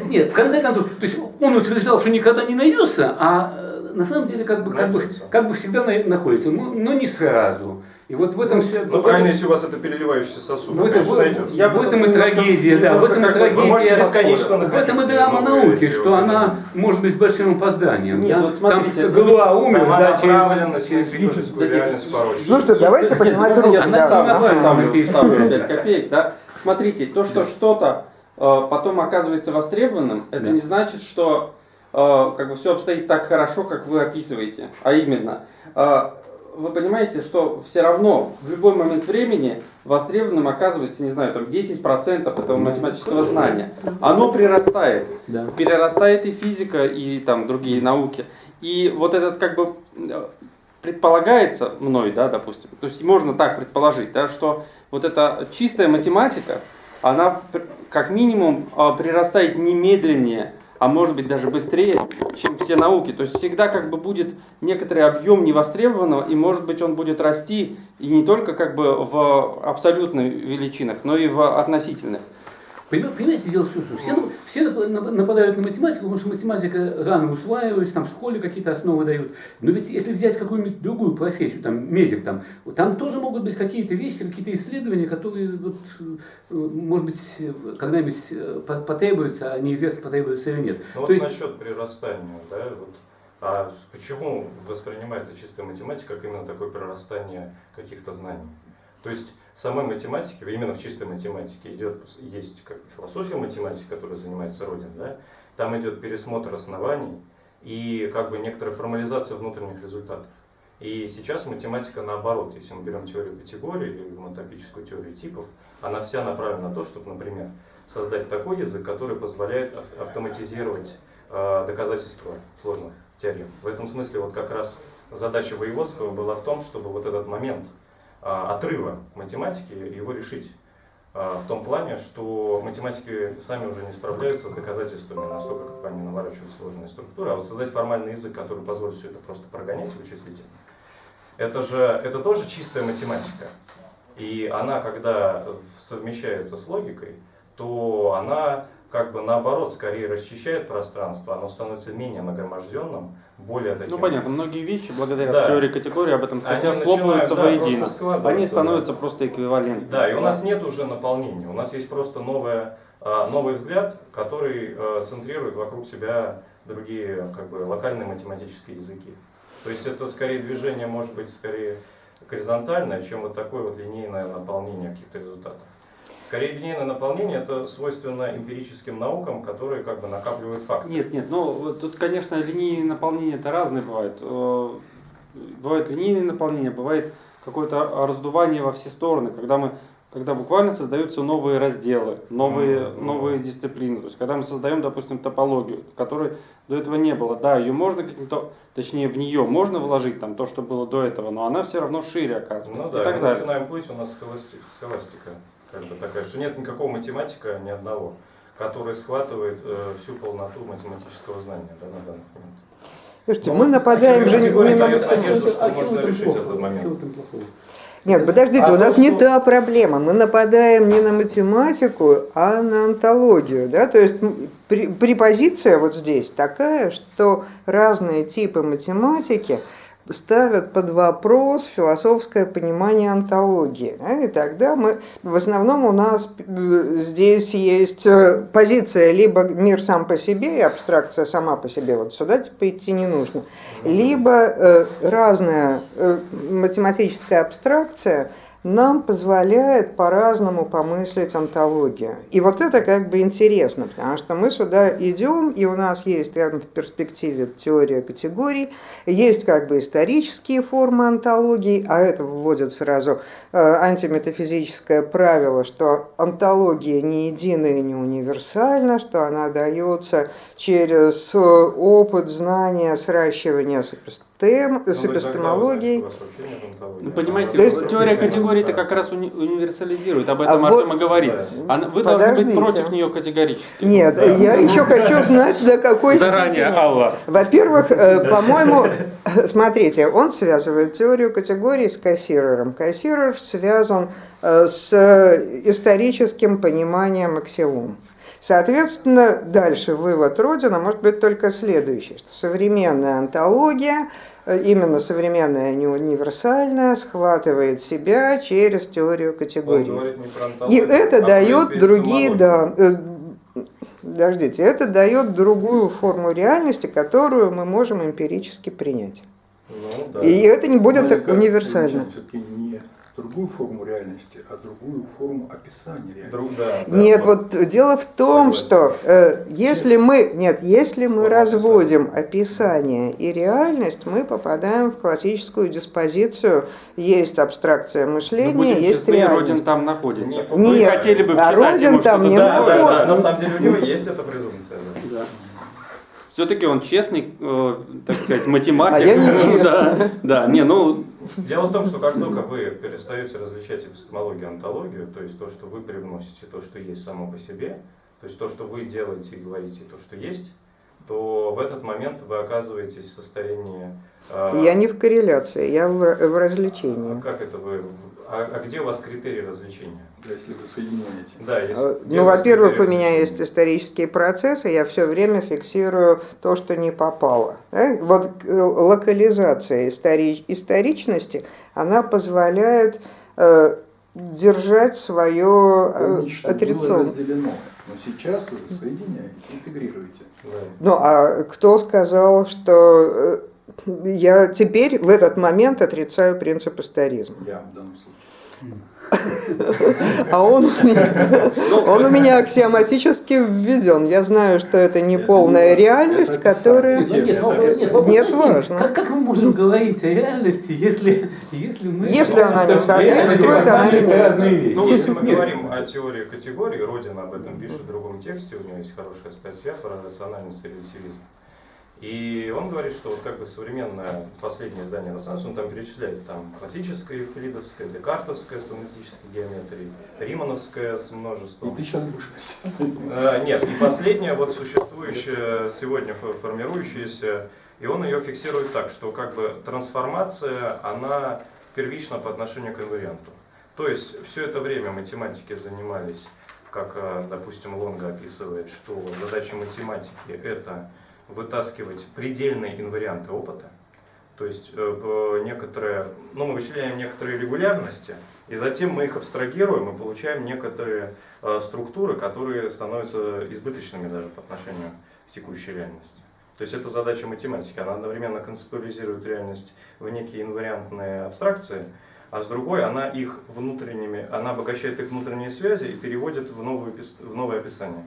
нет, в конце концов, то есть он утверждал, что никогда не найдется, а э, на самом деле как бы, как бы, как бы всегда на- находится, но, но не сразу. И вот в этом все. Ну, правильно, если у вас это переливающийся сосуд, в то, этом, конечно, в, найдется. Я в этом и трагедия, да, в этом и трагедия. Бесконечно в этом и драма науки, что она может быть с большим опозданием. Нет, да? вот смотрите, Там это Голуа умер, Сама да, через, нет, реальность порочна. Ну что, давайте поднимать можно руки. Я да. ставлю, Давай, ставлю, давай. ставлю 5 копеек, да. Смотрите, то, что что-то э, потом оказывается востребованным, это не значит, что э, как бы все обстоит так хорошо, как вы описываете. А именно, э, вы понимаете, что все равно в любой момент времени востребованным оказывается, не знаю, там 10% этого математического знания. Оно прирастает Да. перерастает и физика, и там другие науки. И вот этот как бы предполагается мной, да, допустим, то есть можно так предположить, да, что вот эта чистая математика, она как минимум э, прирастает немедленнее, а может быть даже быстрее, чем все науки. То есть всегда как бы будет некоторый объем невостребованного, и может быть он будет расти и не только как бы в абсолютных величинах, но и в относительных. Поним- Понимаете, дело что все, ну, все нап- нападают на математику, потому что математика рано усваивается, там в школе какие-то основы дают. Но ведь если взять какую-нибудь другую профессию, там медик, там, там тоже могут быть какие-то вещи, какие-то исследования, которые, вот, э, может быть, когда-нибудь э, по- потребуются, а неизвестно, потребуются или нет. Ну То вот есть- насчет прирастания, да, вот, а почему воспринимается чистая математика как именно такое прирастание каких-то знаний? То есть в самой математике, именно в чистой математике идет, есть как философия математики, которая занимается Родин, да, там идет пересмотр оснований и как бы некоторая формализация внутренних результатов. И сейчас математика наоборот, если мы берем теорию категорий или мотопическую теорию типов, она вся направлена на то, чтобы, например, создать такой язык, который позволяет ав- автоматизировать э, доказательства сложных теорем. В этом смысле вот как раз задача Воеводского была в том, чтобы вот этот момент отрыва математики его решить. Э, в том плане, что математики сами уже не справляются с доказательствами настолько, как они наворачивают сложные структуры, а вот создать формальный язык, который позволит все это просто прогонять вычислительно. Это же это тоже чистая математика. И она, когда совмещается с логикой, то она как бы наоборот скорее расчищает пространство, оно становится менее нагроможденным, более таким... Ну понятно, многие вещи благодаря Да. теории категории об этом статья Они начинают, да, воедино. Они да. становятся просто эквивалентными. Да, и у нас нет уже наполнения, у нас есть просто новое, а, новый взгляд, который а, центрирует вокруг себя другие как бы, локальные математические языки. То есть это скорее движение, может быть, скорее горизонтальное, чем вот такое вот линейное наполнение каких-то результатов. Скорее линейное наполнение это свойственно эмпирическим наукам, которые как бы накапливают факты. Нет, нет, ну тут, конечно, линии наполнения это разные бывают. Э, Бывает линейное наполнение, бывает какое-то раздувание во все стороны, когда мы когда буквально создаются новые разделы, новые, Мгм. новые дисциплины. То есть, когда мы создаем, допустим, топологию, которой до этого не было. Да, ее можно каким-то, точнее, в нее можно вложить там то, что было до этого, но она все равно шире оказывается. Ну и да, так и мы далее. начинаем плыть, у нас схоласти- схоластика как бы такая, что нет никакого математика, ни одного, который схватывает э, всю полноту математического знания да, на данный момент. Слушайте, Ну, мы нападаем а же не на математику. что А можно решить плохого? этот момент. Нет, подождите, А у нас то, не что- та проблема. Мы нападаем не на математику, а на антологию. Да? То есть препозиция вот здесь такая, что разные типы математики ставят под вопрос философское понимание антологии. да, И тогда мы, в основном у нас э, здесь есть э, позиция либо мир сам по себе и абстракция сама по себе. Вот сюда типа идти не нужно. Либо э, разная э, математическая абстракция нам позволяет по-разному помыслить антологию. И вот это как бы интересно, потому что мы сюда идем, и у нас есть рядом в перспективе теория категорий, есть как бы исторические формы антологии, а это вводит сразу э, антиметафизическое правило, что антология не единая и не универсальна, что она дается через э, опыт, знания, сращивания с, с Ну, вы эпистемологией. Ну, понимаете, есть- теория категорий-то как раз уни- универсализирует, об этом А Артем вот- и говорит. Да. Она- вы должны быть Подождите. против нее категорически. Нет, Да. я еще хочу знать, до какой Заранее, степени. Алла. Во-первых, э, по-моему, смотрите, он связывает теорию категорий с Кассирером. Кассирер связан э, с историческим пониманием аксиом. Соответственно, дальше вывод Родина может быть только следующий, что современная антология, именно современная, а не универсальная, схватывает себя через теорию про И антологию, это а дает другие, да, э, подождите, это дает другую форму реальности, которую мы можем эмпирически принять. Ну, да. И это не будет универсально. Другую форму реальности, а другую форму описания реальности. Друг, да, да, Нет, вот дело в том, Согласен. что э, если мы нет, если мы Форма разводим описание и реальность, мы попадаем в классическую диспозицию. Есть абстракция Ну, мышления, будем есть честны, Родин реальность. там находится. Не, Вы Нет, хотели бы а Родин ему там не Да, да, находится. да, на самом деле у него есть эта презумпция. да. Да. Все-таки он честный, э, так сказать, математик. А я не Ну, честный. Да, да, не, ну, Дело в том, что как только вы перестаете различать эпистемологию и онтологию, то есть то, что вы привносите, то, что есть само по себе, то есть то, что вы делаете и говорите, то, что есть, то в этот момент вы оказываетесь в состоянии... а, Я не в корреляции, я в, в развлечении. Как это вы... А, а где у вас критерий развлечения? Да, если вы соединяете. Да, если, Э, Ну, во-первых, у меня есть исторические процессы, я все время фиксирую то, что не попало. Да? Вот э, локализация истори- историчности, она позволяет э, держать свое было отрицание. разделено. Но сейчас вы соединяете, интегрируете. Да. Ну, а кто сказал, что э, я теперь в этот момент отрицаю принцип историзма? Я в данном случае. А он, у меня- он у меня аксиоматически введен. Я знаю, что это не полная не реальность, которая... Ну, нет, один. важно. Как, как мы можем говорить о реальности, если, если мы... Если она не соответствует, она меняется. Ну, если мы говорим о теории категорий, Родин об этом пишет в другом тексте, у него есть хорошая статья про рациональность и релятивизм. И он говорит, что вот как бы современное последнее издание Ренессанса, он там перечисляет там классическое евклидовское, декартовское с аналитической геометрией, римановское с И множеством. ты сейчас будешь. Э, Нет, и последняя, вот существующая сегодня фо- формирующаяся, и он ее фиксирует так, что как бы трансформация, она первична по отношению к инварианту. То есть все это время математики занимались, как, э, допустим, Лонга описывает, что задача математики это вытаскивать предельные инварианты опыта, то есть э, некоторые, ну, мы вычисляем некоторые регулярности, и затем мы их абстрагируем и получаем некоторые э, структуры, которые становятся избыточными даже по отношению к текущей реальности. То есть это задача математики, она одновременно концептуализирует реальность в некие инвариантные абстракции, а с другой она их внутренними, она обогащает их внутренние связи и переводит в, пис- в новое описание.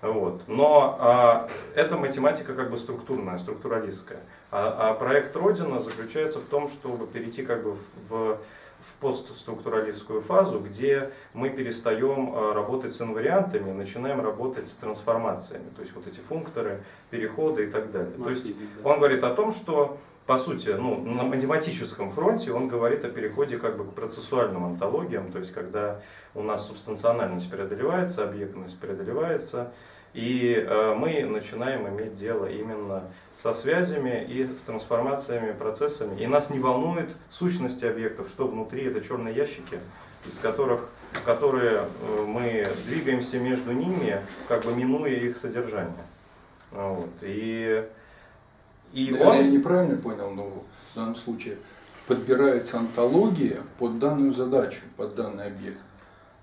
Вот. Но а, эта математика как бы структурная, структуралистская. А, а проект Родина заключается в том, чтобы перейти как бы в, в, в постструктуралистскую фазу, где мы перестаем а, работать с инвариантами, начинаем работать с трансформациями, то есть вот эти функторы, переходы и так далее. То есть он говорит о том, что по сути, ну, на математическом фронте он говорит о переходе как бы к процессуальным антологиям, то есть когда у нас субстанциональность преодолевается, объектность преодолевается, и э, мы начинаем иметь дело именно со связями и с трансформациями, процессами. И нас не волнует сущности объектов, что внутри это черные ящики, из которых, которые э, мы двигаемся между ними, как бы минуя их содержание. Вот. И, и Наверное, он... я неправильно понял, но в данном случае подбирается антология под данную задачу, под данный объект.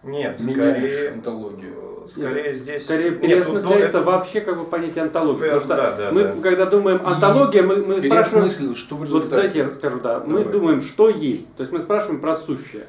Нет, скорее, антологию. э, скорее здесь... Скорее Нет, ну, переосмысляется это- вообще как бы понятие антологии. Да, Потому что да, да, мы, да. когда думаем антология, мы, мы спрашиваем... Что в Вот дайте я скажу, да. Мы Давай. думаем, что есть. То есть мы спрашиваем про сущее.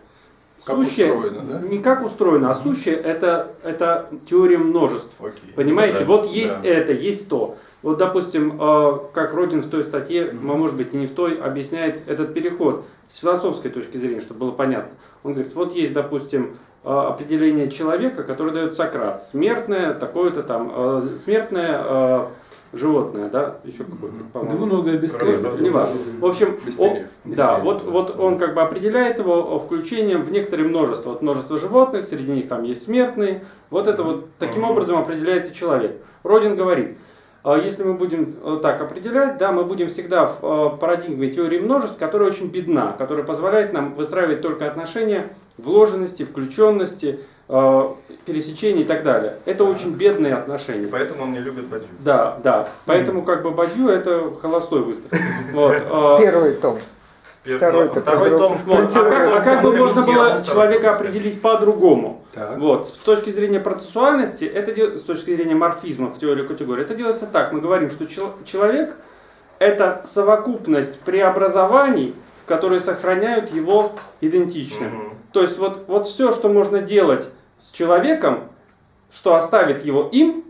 Как сущее устроено, да? не как устроено, а сущее это, это теория множеств. Окей. Понимаете, Да, вот есть да. это, есть то. Вот, допустим, э, как Родин в той статье, а может быть и не в той, объясняет этот переход с философской точки зрения, чтобы было понятно. Он говорит, вот есть, допустим, э, определение человека, которое дает Сократ. Смертное, такое-то там, э, смертное э, животное, да, еще какое-то, по-моему. Двуногое того, Не важно. В общем, Без о- перьев. да, вот, вот он как бы определяет его включением в некоторые множество. Вот множество животных, среди них там есть смертные. Вот это вот таким образом определяется человек. Родин говорит, а если мы будем э, так определять, да, мы будем всегда в э, парадигме теории множеств, которая очень бедна, которая позволяет нам выстраивать только отношения вложенности, включенности, э, пересечений и так далее. Это очень бедные отношения. Поэтому он не любит бадью. Да, да. Поэтому как бы бадью это холостой выстрел. Вот. э, Первый том. Второй ну, второй том. вот. А как, а как бы можно было человека определить по-другому? Вот. С точки зрения процессуальности, это с точки зрения морфизма в теории категории, это делается так. Мы говорим, что чел- человек это совокупность преобразований, которые сохраняют его идентичным. Мгм. То есть вот, вот все, что можно делать с человеком, что оставит его им,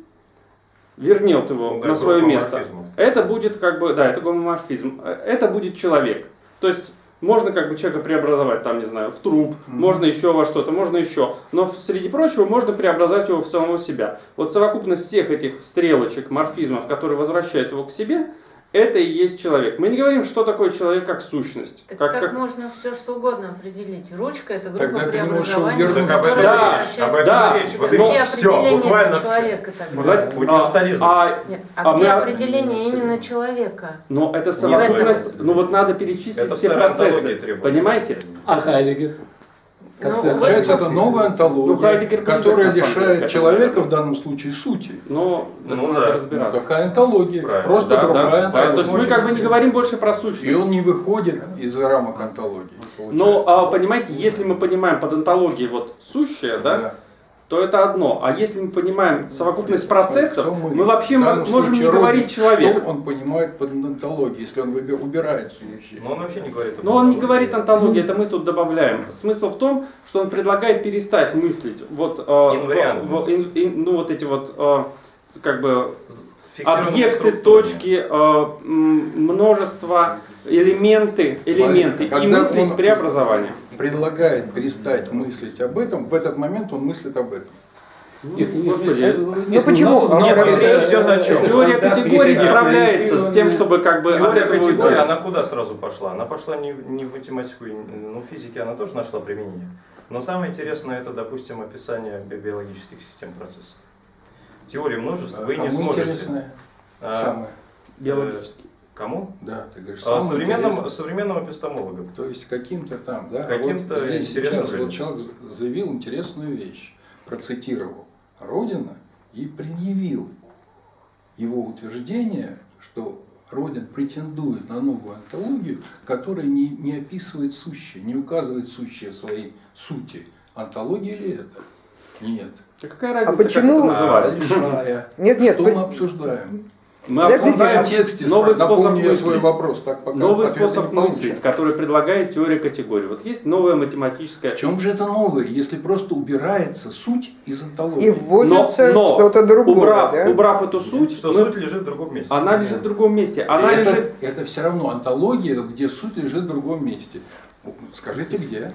вернет его Ну да, на свое место, это будет как бы, да, это гомоморфизм, Э, это будет человек. То есть можно как бы человека преобразовать, там, не знаю, в труп, Мгм. можно еще во что-то, можно еще. Но среди прочего можно преобразовать его в самого себя. Вот совокупность всех этих стрелочек, морфизмов, которые возвращают его к себе, это и есть человек. Мы не говорим, что такое человек как сущность. Так как, как, как- можно все что угодно определить. Ручка это группа Тогда ты преобразования. увернуть. Так об этом Да, речь. Об этом да. речь. Вот Но именно все, буквально все. человека тогда. Вот, Универсализм. а- Нет, А а, где мы- определение именно человека? но это совокупность, ну вот надо перечислить Это все процессы. Понимаете? А Хайдегер? Как Ну? Получается, это новая Ну, антология, ближе, которая деле, лишает человека в данном случае сути. Но Ну ну, надо да. Ну, разбираться. такая антология, Правильно. просто Да, другая да, да. антология. То есть мы как бы не говорим больше про сущность. И он не выходит из рамок антологии. Но, получается. а, понимаете, если мы понимаем под антологией вот сущее, да, то это одно. А если мы понимаем совокупность процессов, Кто мы, вообще можем не говорить человек. Что он понимает под антологией, если он убирает сущее? Но он вообще не говорит Но он не говорит антология, это мы тут добавляем. Смысл в том, что он предлагает перестать мыслить вот, э, в- в- ин- ин- ну вот эти вот э, как бы объекты, точки, э, множество, элементы, элементы Смотри, и мыслить он преобразование. Предлагает перестать мыслить об этом, в этот момент он мыслит об этом. Нет, нет, Господи, нет, ну нет, почему? Он надо- речь идет о чем? Теория категорий справляется с тем, чтобы как бы Теория категории, она куда сразу пошла? Она пошла не, в- не в математику, ну, в физике она тоже нашла применение. Но самое интересное это, допустим, описание би- биологических систем процессов. Теории множеств вы не сможете. интересное а, самое? Кому? Да, ты говоришь, А, современным, интересное. современным эпистемологам. То есть каким-то там, да? Каким-то а вот здесь интересным вот человек заявил интересную вещь, процитировал Родина и предъявил его утверждение, что Родин претендует на новую антологию, которая не, не описывает сущее, не указывает сущее в своей сути. Антология ли это? Нет. Да какая разница, почему- как это называть? Нет, нет, Что мы обсуждаем? Мы Подождите, обсуждаем В тексте новый способ я свой мыслить. вопрос, так пока Новый способ мыслить, который предлагает теория категорий. Вот есть новая математическая... В чем же это новое, если просто убирается суть из антологии? и вводится что-то другое. убрав, да? убрав эту суть, Что мы- суть лежит в другом месте. она лежит в другом месте. Она это, лежит... это все равно антология, где суть лежит в другом месте. Скажите, где?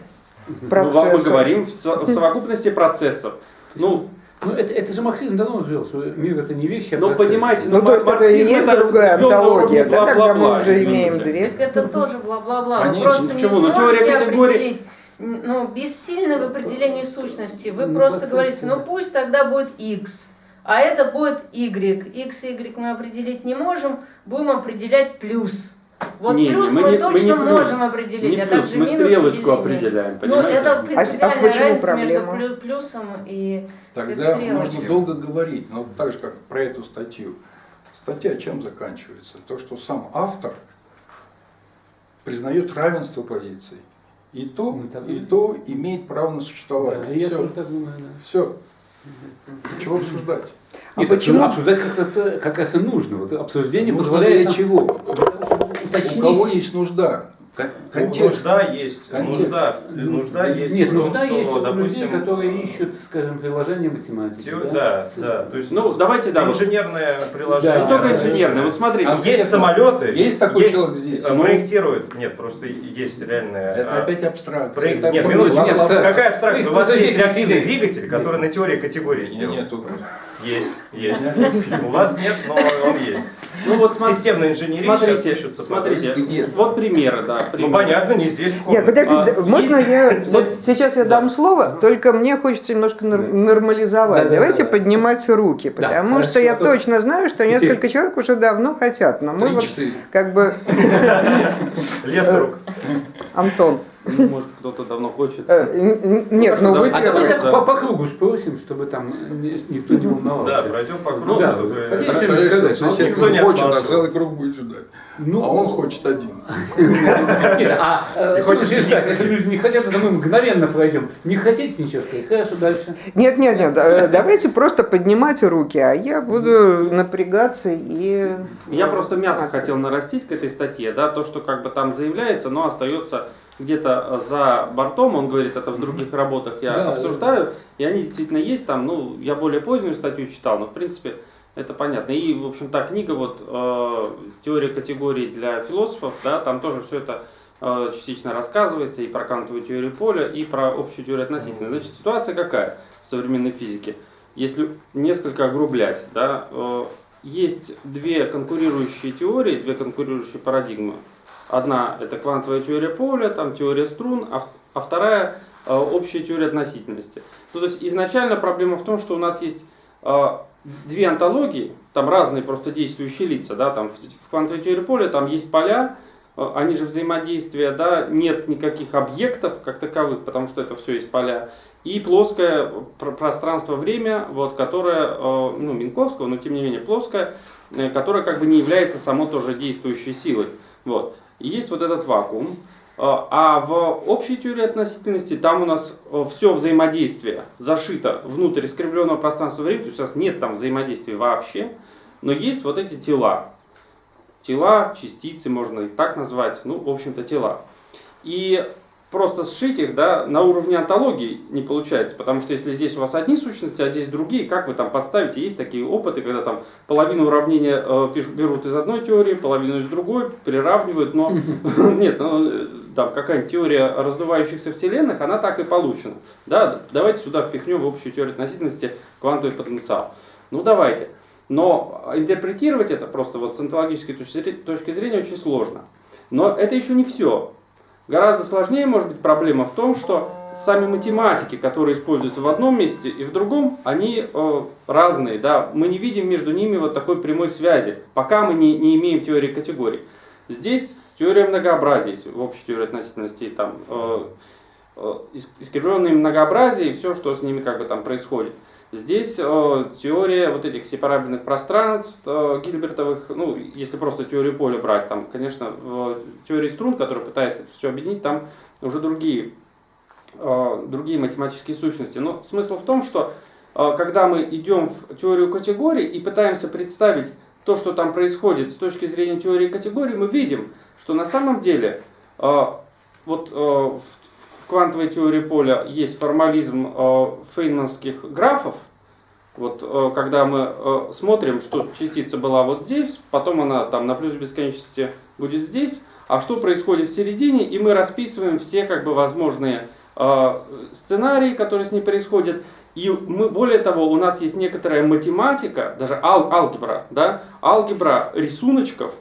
Ну, Процессы. мы говорим в совокупности процессов. Ну, Ну, это, это же марксизм давно говорил, что мир это не вещи, а Ну, понимаете, Ну, то есть это и есть другая ввел антология, да, когда мы уже извините. имеем две. Так это тоже бла-бла-бла. Вы Конечно, просто ну не почему? Ну, сможете теория категорий- определить, ну, бессильно в определении сущности. Вы Ну, просто говорите, ну пусть тогда будет x, а это будет y. x и y мы определить не можем, будем определять плюс. Вот Не, не, плюс мы мы, не- мы точно не плюс. можем определить, Не а плюс, также мы минус стрелочку или определяем, Ну, понимаете? это А принципиальная почему разница между проблема? плю- плюсом и... Тогда стрелочки. можно долго говорить, но так же, как про эту статью. Статья чем заканчивается? То, что сам автор признает равенство позиций. И то, Ну, и и- то имеет право на существование. Да, я Все. тоже так думаю, да. Все. Чего обсуждать? А Нет, почему- обсуждать как, это как раз и нужно. Вот обсуждение Нужно позволяет для чего? Уточнить. У кого есть нужда? Ну, Контекст. нужда есть, Контекст. нужда, нужда есть Нет, в том, нужда что, есть у людей, допустим, которые ищут, скажем, приложение математики. теор- да, да, то есть Ну, давайте, да, инженерное приложение. Не только инженерное. Вот смотрите, А Есть самолеты, Есть такой человек здесь? э, Ну. проектируют, нет, просто есть реальные. Это а, опять абстракция. Проект, нет, минуточку, нет, какая абстракция? У вас есть реактивный нет. двигатель, который на теории категории сделан. Нету. Есть, есть. У вас нет, но он есть. ну вот смотри- Системная инженерия сейчас пишется. смотрите, вот примеры, да. Ну понятно, не здесь в Нет, подожди, А, да, можно есть- я... Вот сейчас я дам слово, только мне хочется немножко нормализовать. Да, да, Давайте да, да. поднимать руки, потому хорошо, что я то- точно знаю, что несколько человек уже давно хотят, но мы вот как бы... Лес рук. Антон, Ну, может, кто-то давно хочет. Э, н- н- Нет, ну вы А первый. так по, кругу спросим, чтобы там ни- никто не Да, волновался. пройдем по кругу, Ну да, чтобы... Никто не хочет, а целый круг будет ждать. Ну, А он хочет один. Нет, а э, слушай, ждать, если люди не хотят, то мы мгновенно пройдем. Не хотите ничего сказать? Хорошо, дальше. Нет, нет, нет, э, давайте просто поднимать руки, а я буду напрягаться и... Я просто мясо хотел нарастить к этой статье, да, то, что как бы там заявляется, но остается где-то за бортом, он говорит, это в других работах я Да, обсуждаю, и они действительно есть там, ну, я более позднюю статью читал, но в принципе это понятно. И, в общем, та книга, вот, э, теория категорий для философов, да, там тоже все это э, частично рассказывается, и про кантовую теорию поля, и про общую теорию относительности. Значит, ситуация какая в современной физике? Если несколько огрублять, да, э, есть две конкурирующие теории, две конкурирующие парадигмы. Одна это квантовая теория поля, там теория струн, а, а вторая э, общая теория относительности. Ну, то есть изначально проблема в том, что у нас есть э, две антологии, там разные просто действующие лица, да, там в, в квантовой теории поля там есть поля, э, они же взаимодействия, да, нет никаких объектов как таковых, потому что это все есть поля, и плоское пр- пространство-время, вот, которое, ну, Минковского, но тем не менее плоское, которое как бы не является само тоже действующей силой. Вот. И есть вот этот вакуум. А а в общей теории относительности там у нас все взаимодействие зашито внутрь искривленного пространства времени, то есть у нас нет там взаимодействия вообще, но есть вот эти тела. Тела, частицы, можно их так назвать, ну, в общем-то, тела. И просто сшить их да, на уровне антологии не получается, потому что если здесь у вас одни сущности, а здесь другие, как вы там подставите? Есть такие опыты, когда там половину уравнения э, берут из одной теории, половину из другой, приравнивают, но нет, ну, э, там какая-нибудь теория раздувающихся вселенных, она так и получена. Да, давайте сюда впихнем в общую теорию относительности квантовый потенциал. Ну давайте. Но интерпретировать это просто вот с онтологической зре- точки зрения очень сложно. Но это еще не все. Гораздо сложнее может быть проблема в том, что сами математики, которые используются в одном месте и в другом, они э, разные. Да? Мы не видим между ними вот такой прямой связи, пока мы не, не имеем теории категорий. Здесь теория многообразия, в общей теории относительности, там, э, э, ис- искривленные многообразия и все, что с ними как бы там происходит. Здесь э, теория вот этих сепарабельных пространств э, Гильбертовых, ну, если просто теорию поля брать, там, конечно, в теории струн, которая пытается это все объединить, там уже другие, э, другие математические сущности. Но смысл в том, что э, когда мы идем в теорию категорий и пытаемся представить то, что там происходит с точки зрения теории категорий, мы видим, что на самом деле э, вот э, в квантовой теории поля есть формализм э, фейнманских графов. Вот э, когда мы э, смотрим, что частица была вот здесь, потом она там на плюс бесконечности будет здесь, а что происходит в середине, и мы расписываем все как бы возможные сценарии, которые с ней происходят. И мы, более того, у нас есть некоторая математика, даже ал- алгебра, да, алгебра рисуночков,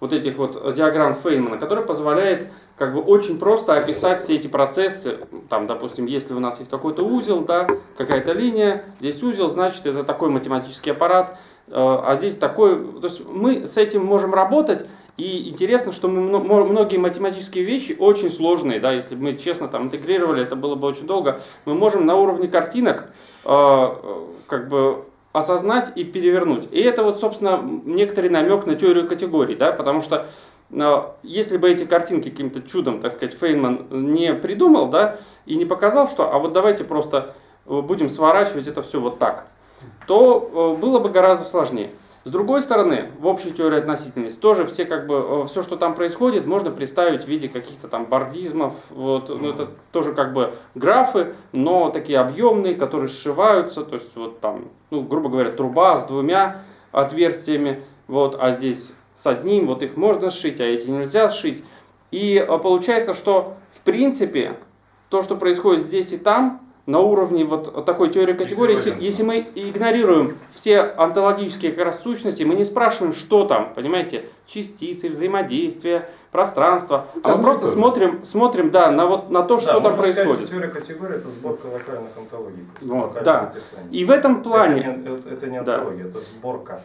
вот этих вот диаграмм Фейнмана, которая позволяет как бы очень просто описать все эти процессы. Там, допустим, если у нас есть какой-то узел, да, какая-то линия, здесь узел, значит, это такой математический аппарат, э, а здесь такой... То есть мы с этим можем работать, и интересно, что мы многие математические вещи очень сложные, да, если бы мы честно там интегрировали, это было бы очень долго, мы можем на уровне картинок э, как бы осознать и перевернуть. И это вот, собственно, некоторый намек на теорию категорий, да, потому что э, если бы эти картинки каким-то чудом, так сказать, Фейнман не придумал, да, и не показал, что, а вот давайте просто э, будем сворачивать это все вот так, то э, было бы гораздо сложнее. С другой стороны, в общей теории относительности тоже все как бы все, что там происходит, можно представить в виде каких-то там бордизмов. Вот, ну, это тоже как бы графы, но такие объемные, которые сшиваются. То есть вот там, ну, грубо говоря, труба с двумя отверстиями, вот, а здесь с одним, вот их можно сшить, а эти нельзя сшить. И а, получается, что в принципе то, что происходит здесь и там, на уровне вот такой теории категории, если, если мы игнорируем все онтологические как раз сущности, мы не спрашиваем, что там, понимаете, частицы, взаимодействия, пространство, а мы Там просто тоже. смотрим, смотрим, да, на вот на то, что Да, там сказать, происходит. что теория категории это сборка локальных антологий. Вот, да. описаний. И в этом плане Это не, это- это не Да. антология, это сборка.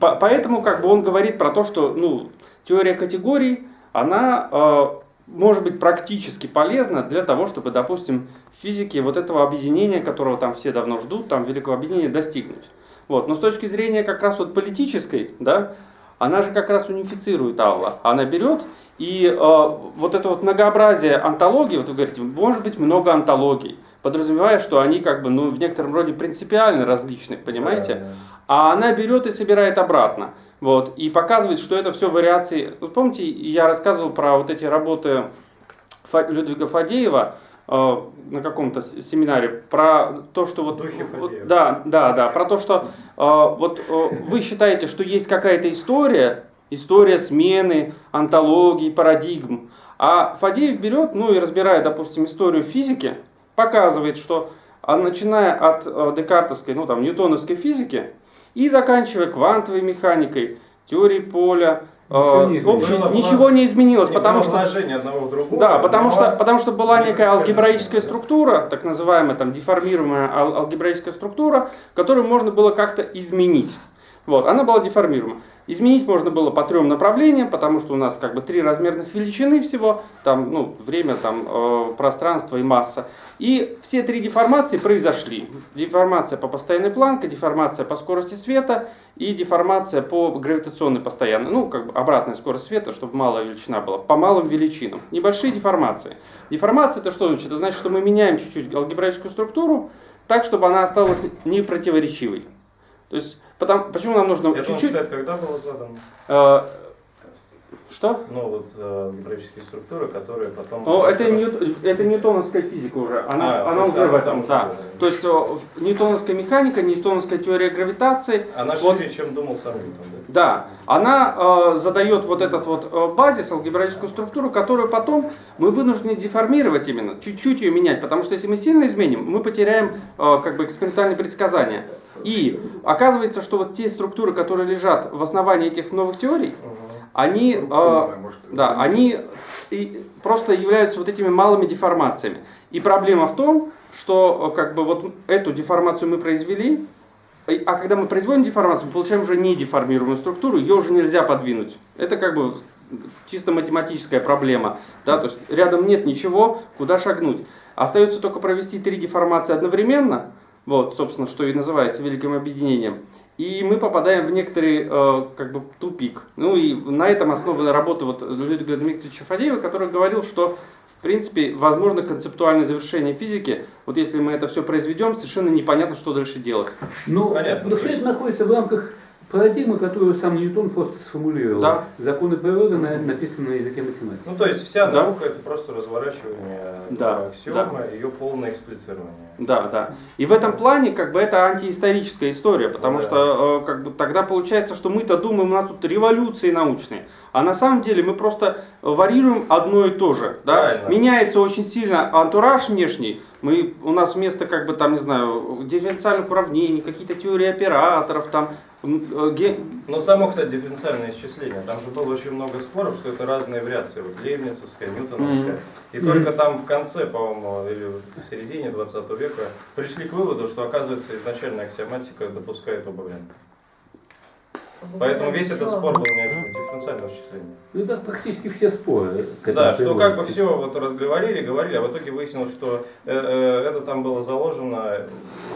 По- Поэтому как бы он говорит про то, что ну, теория категорий, она э, может быть практически полезно для того, чтобы, допустим, в физике вот этого объединения, которого там все давно ждут, там великого объединения достигнуть. Вот. Но с точки зрения как раз вот политической, да, она же как раз унифицирует Алла. Она берет и э, вот это вот многообразие антологий, вот вы говорите, может быть много антологий, подразумевая, что они как бы ну, в некотором роде принципиально различны, понимаете? Да, да. А она берет и собирает обратно. Вот, и показывает, что это все вариации. Вот помните, я рассказывал про вот эти работы Фа- Людвига Фадеева э, на каком-то семинаре про то, что вот, вот- да, да, да, про то, что э, вот э, вы считаете, что есть какая-то история, история смены, антологий, парадигм, а Фадеев берет, ну и разбирая, допустим, историю физики, показывает, что а, начиная от э, декартовской, ну там, ньютоновской физики и заканчивая квантовой механикой, теорией поля, э, Ничего не в общем, изменилось. ничего не изменилось, Не потому было что одного в другого. да, потому что, потому что была не некая алгебраическая структура, так называемая там деформируемая ал- алгебраическая структура, которую можно было как-то изменить. Вот, она была деформируема. Изменить можно было по трем направлениям, потому что у нас как бы три размерных величины всего, там, ну, время, там, э, пространство и масса. И все три деформации произошли. Деформация по постоянной планке, деформация по скорости света и деформация по гравитационной постоянной. Ну, как бы обратная скорость света, чтобы малая величина была, по малым величинам. Небольшие деформации. Деформация это что значит? Это значит, что мы меняем чуть-чуть алгебраическую структуру так, чтобы она осталась непротиворечивой. То есть, потому, почему нам нужно чуть-чуть... считает, когда было задано? Что? Ну, вот э, алгебраические структуры, которые потом... Ну, это, ньют- это ньютоновская физика уже. Она, А, она уже в этом, да. уже. То есть о, ньютоновская механика, ньютоновская теория гравитации, Она Вот. шире, чем думал сам Ньютон, да? да, она э, задает вот этот вот э, базис, алгебраическую структуру, которую потом мы вынуждены деформировать именно, чуть-чуть ее менять, потому что если мы сильно изменим, мы потеряем э, как бы экспериментальные предсказания. И оказывается, что вот те структуры, которые лежат в основании этих новых теорий, они, э, Может, да, они и просто являются вот этими малыми деформациями. И проблема в том, что э, как бы вот эту деформацию мы произвели, а когда мы производим деформацию, мы получаем уже недеформированную структуру, ее уже нельзя подвинуть. Это как бы чисто математическая проблема. Да? То есть рядом нет ничего, куда шагнуть. Остается только провести три деформации одновременно, вот, собственно, что и называется великим объединением. И мы попадаем в некоторый э, как бы тупик. Ну и на этом основана работа вот Людвига Дмитриевича Фадеева, который говорил, что в принципе возможно концептуальное завершение физики. Вот если мы это все произведем, совершенно непонятно, что дальше делать. Ну, Понятно, но все это находится в рамках парадигмы, которую сам Ньютон просто сформулировал. Да. Законы природы на- написаны на языке математики. Ну, то есть вся Да. наука это просто разворачивание Да, аксиомы, ее полное эксплицирование. Да, да. И в этом плане как бы это антиисторическая история, потому Да. что э, как бы тогда получается, что мы-то думаем, у нас тут революции научные, а на самом деле мы просто варьируем одно и то же. Да? Правильно. Меняется очень сильно антураж внешний, мы, у нас вместо как бы там, не знаю, дифференциальных уравнений, какие-то теории операторов, там, Но само, кстати, дифференциальное исчисление, там же было очень много споров, что это разные вариации, вот Лейбницевская, Ньютоновская. И только там в конце, по-моему, или в середине 20 века пришли к выводу, что, оказывается, изначальная аксиоматика допускает оба варианта. Поэтому весь этот спор был не о дифференциальном исчислении. Ну, это практически все споры. этому Да, что как бы все вот разговаривали, говорили, а в итоге выяснилось, что э, э, это там было заложено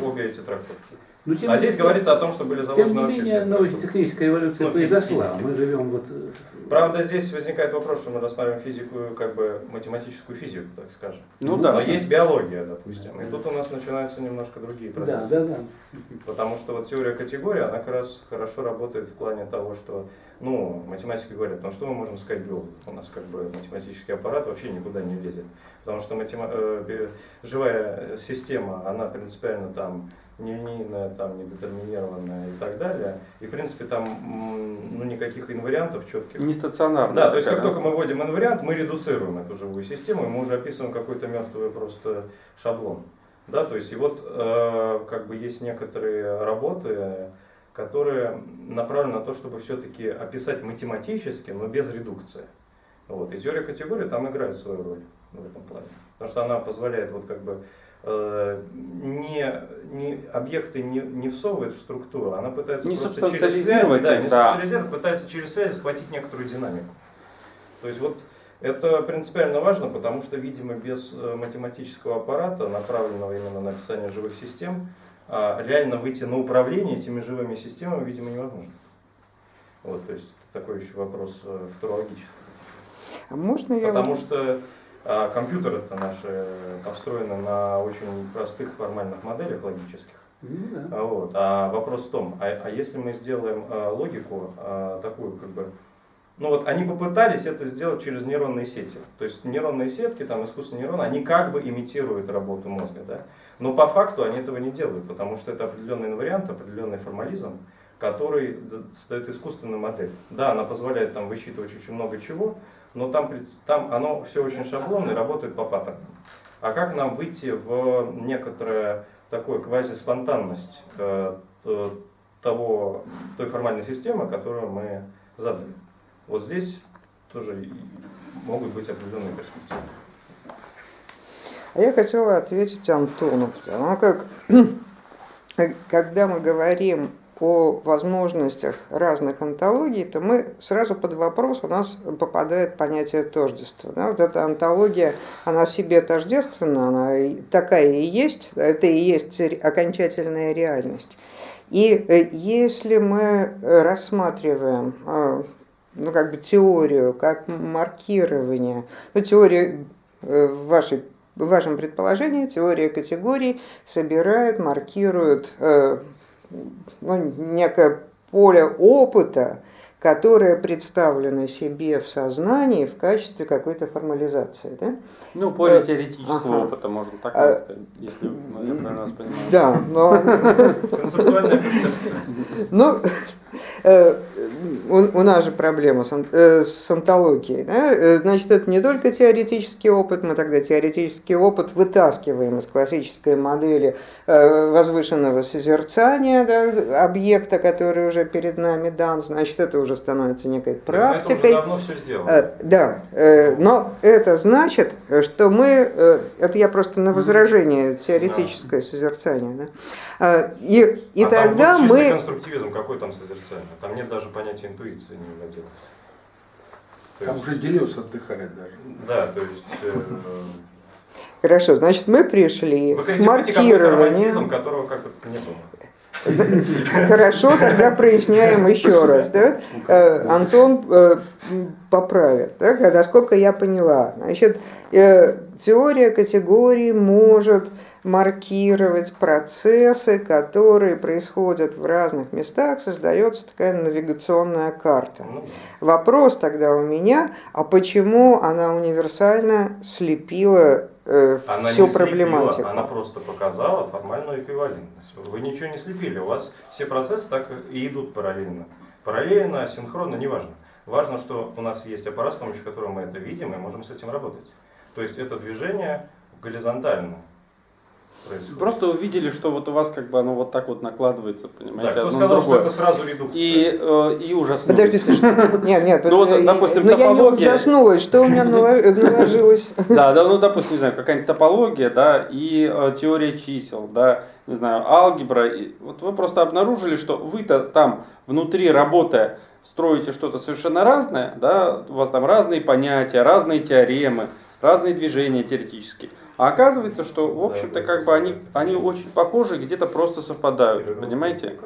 обе эти трактовки. Ну, тем А не здесь менее- говорится о том, что были Тем заложены не вообще менее, научно-техническая эволюция Ну, произошла. физики. Мы живем вот... э, Правда, здесь возникает вопрос, что мы рассматриваем физику, как бы математическую физику, так скажем. ну Но да. есть биология, допустим. И тут у нас начинаются немножко другие Да, процессы. да, да. Потому что вот теория категории, она как раз хорошо работает в плане того, что, ну, математики говорят, ну что мы можем сказать биологу? У нас как бы математический аппарат вообще никуда не лезет. Потому что матема- э, живая система, она принципиально там нелинейная, там недетерминированная и так далее. И в принципе там ну, никаких инвариантов четких. Не стационарно. Да, то есть как только мы вводим инвариант, мы редуцируем эту живую систему, и мы уже описываем какой-то мертвый просто шаблон. Да, то есть и вот э, как бы есть некоторые работы, которые направлены на то, чтобы все-таки описать математически, но без редукции. Вот. И теория категории там играет свою роль в этом плане. Потому что она позволяет вот как бы не, не, объекты не, не всовывать в структуру, она пытается Не просто через связи, да, не да. пытается через связи схватить некоторую динамику. То есть вот Это принципиально важно, потому что, видимо, без э, математического аппарата, направленного именно на описание живых систем, а, реально выйти на управление этими живыми системами, видимо, невозможно. Вот, то есть такой еще вопрос э, футурологический. А можно я... Потому что а, компьютеры-то наши построены на очень простых формальных моделях логических. Да. А Вот. А вопрос в том, а, а если мы сделаем а, логику а, такую, как бы, ну вот они попытались это сделать через нейронные сети. То есть нейронные сетки, там искусственные нейроны, они как бы имитируют работу мозга, да? Но по факту они этого не делают, потому что это определенный инвариант, определенный формализм, который создает искусственную модель. Да, она позволяет там высчитывать очень много чего, но там, там оно все очень шаблонно и работает по паттернам. А как нам выйти в некоторое такое квази-спонтанность э, того, той формальной системы, которую мы задали? Вот здесь тоже могут быть определенные перспективы. А я хотела ответить Антону, потому как когда мы говорим о возможностях разных антологий, то мы сразу под вопрос у нас попадает понятие тождества. Да, вот эта антология, она себе тождественна, она такая и есть, это и есть окончательная реальность. И э, если мы рассматриваем э, ну, как бы теорию как маркирование, ну, теория э, в вашей в вашем предположении теория категорий собирает, маркирует ну, некое поле опыта, которое представлено себе в сознании в качестве какой-то формализации. Да? Ну, поле Э, теоретического ага. опыта, можно так А, сказать, если ну, я правильно вас понимаю. Да, но Концептуальная концепция. Ну, э, у, у нас же проблема с, э, с антологией. да? Э, Значит, это не только теоретический опыт, мы тогда теоретический опыт вытаскиваем из классической модели э, возвышенного созерцания да, объекта, который уже перед нами дан, значит, это уже становится некой Это практикой. уже давно все сделано. Э, Да, э, но это значит, что мы, э, это я просто на возражение теоретическое созерцание, да? Э, и, и А там тогда вот чистый мы... конструктивизм, какой там созерцание? Там нет даже понятия интуиции не владелось. То Там есть- уже Делес отдыхает даже. Да, то есть э, Хорошо, значит, мы пришли вы к романтизм, которого как бы не было. Хорошо, тогда проясняем еще раз. Да? Э, Антон э, поправит. Да? Насколько я поняла, значит, э, теория категорий может маркировать процессы, которые происходят в разных местах, создается такая навигационная карта. Ну, Вопрос тогда у меня, а почему она универсально слепила э, Она всю не слепила, проблематику? она просто показала формальную эквивалентность. Вы ничего не слепили, у вас все процессы так и идут параллельно. Параллельно, синхронно, неважно. Важно, что у нас есть аппарат, с помощью которого мы это видим и можем с этим работать. То есть это движение горизонтально происходит. Просто увидели, что вот у вас как бы оно вот так вот накладывается, да, понимаете, кто одно на сказал, что это сразу редукция? И, э, и ужаснулись. Подождите, что- нет, нет, Ну вот, э, допустим, но я не топология- ужаснулась, что у меня нало- наложилось. Да, да, ну, допустим, не знаю, какая-нибудь топология, да, и э, теория чисел, да, не знаю, алгебра. И вот вы просто обнаружили, что вы-то там внутри работая строите что-то совершенно разное, да, у вас там разные понятия, разные теоремы, разные движения теоретические. А оказывается, что, в общем-то, как бы они, они очень похожи, где-то просто совпадают, понимаете?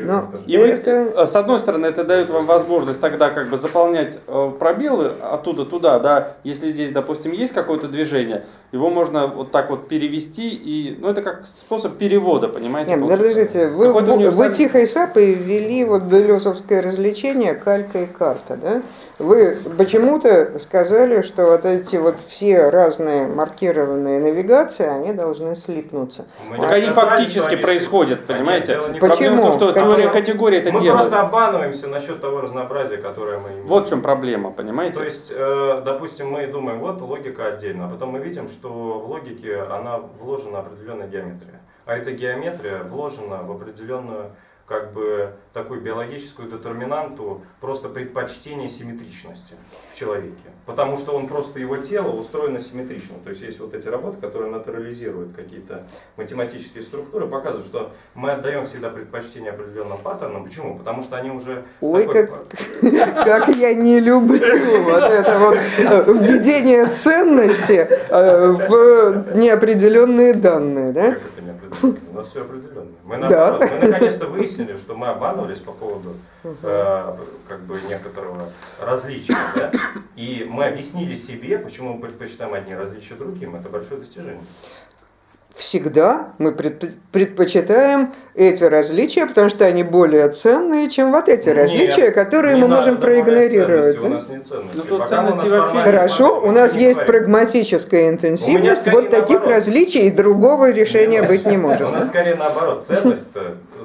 Но И вы, это... э, с одной стороны, это дает вам возможность тогда как бы заполнять э, пробелы оттуда туда, да, если здесь, допустим, есть какое-то движение, его можно вот так вот перевести, и, ну, это как способ перевода, понимаете? Нет, ну, подождите, вы, вы, универсальный- тихой сапой ввели вот делесовское развлечение калька и карта, да? Вы почему-то сказали, что вот эти вот все разные маркированные навигации, они должны слипнуться. Мы Так они фактически они происходят, понимаете? Почему? Проблема в том, что Теория категории это Мы делает. просто обманываемся насчет того разнообразия, которое мы имеем. Вот в чем проблема, понимаете? То есть, э, допустим, мы думаем, вот логика отдельно, а потом мы видим, что в логике она вложена определенная геометрия. А эта геометрия вложена в определенную как бы такую биологическую детерминанту просто предпочтения симметричности в человеке. Потому что он просто, его тело устроено симметрично. То есть есть вот эти работы, которые натурализируют какие-то математические структуры, показывают, что мы отдаем всегда предпочтение определенным паттернам. Почему? Потому что они уже... Ой, такой- как, как я не люблю вот это вот э, введение ценности э, в неопределенные данные, да? Как это определенно? У нас все определенно. Мы, Да. мы наконец-то выяснили, что мы обманывались по поводу э, как бы некоторого различия. Да? И мы объяснили себе, почему мы предпочитаем одни различия другим. Это большое достижение. Всегда мы предп- предпочитаем эти различия, потому что они более ценные, чем вот эти Нет, различия, которые не мы надо можем проигнорировать. ценности, У да? нас нет ценностей. Ну, Пока ценностей у нас вообще Хорошо, не у нас говорим. есть прагматическая интенсивность, вот таких наоборот. различий и другого решения быть не У может. нас скорее наоборот. Ценность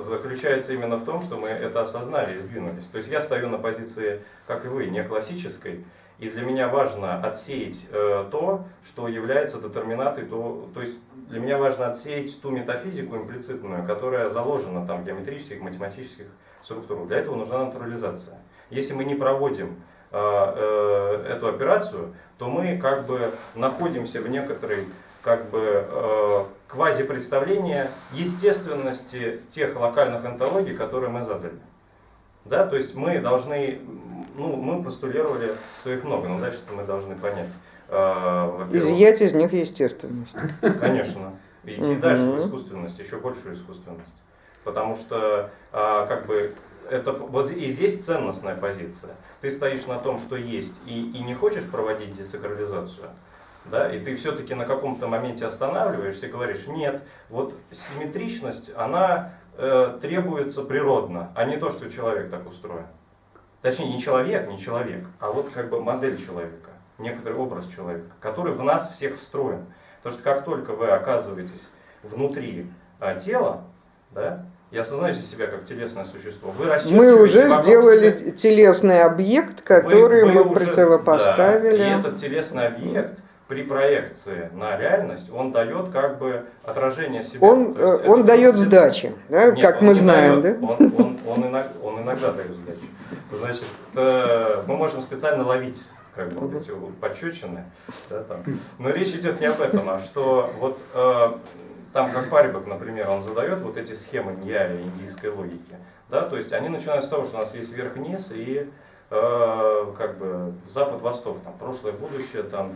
заключается именно в том, что мы это осознали и сдвинулись. То есть я стою на позиции, как и вы, не классической. И для меня важно отсеять э, то, что является детерминатой, то, то есть для меня важно отсеять ту метафизику имплицитную, которая заложена там в геометрических, математических структурах. Для этого нужна натурализация. Если мы не проводим э, э, эту операцию, то мы как бы находимся в некоторой как бы э, квазипредставления естественности тех локальных онтологий, которые мы задали. Да, то есть мы должны, ну, мы постулировали, что их много, но дальше мы должны понять. во-первых, Изъять из них естественность. Конечно. Идти дальше в искусственность, еще большую искусственность. Потому что, а, как бы, это вот и здесь ценностная позиция. Ты стоишь на том, что есть, и, и не хочешь проводить десакрализацию. Да, и ты все-таки на каком-то моменте останавливаешься и говоришь, нет, вот симметричность, она э, требуется природно, а не то, что человек так устроен. Точнее, не человек, не человек, а вот как бы модель человека, некоторый образ человека, который в нас всех встроен. Потому что как только вы оказываетесь внутри а, тела, да, и осознаете себя как телесное существо, вы Мы уже сделали себя- телесный объект, который вы- вы мы уже- да, противопоставили. и этот телесный объект при проекции на реальность, он дает как бы отражение себя. Он, э, он дает сдачи, да, Нет, как мы знаем, дает. да? Он, он, он, иногда, он иногда дает сдачу. Значит, э, мы можем специально ловить как бы, вот эти пощечины. Да, там. Но речь идет не об этом, а что вот э, там как Парибок, например, он задает вот эти схемы Ньяя индийской логики. Да, то есть они начинают с того, что у нас есть верх-вниз и э, как бы запад-восток, там прошлое, будущее, там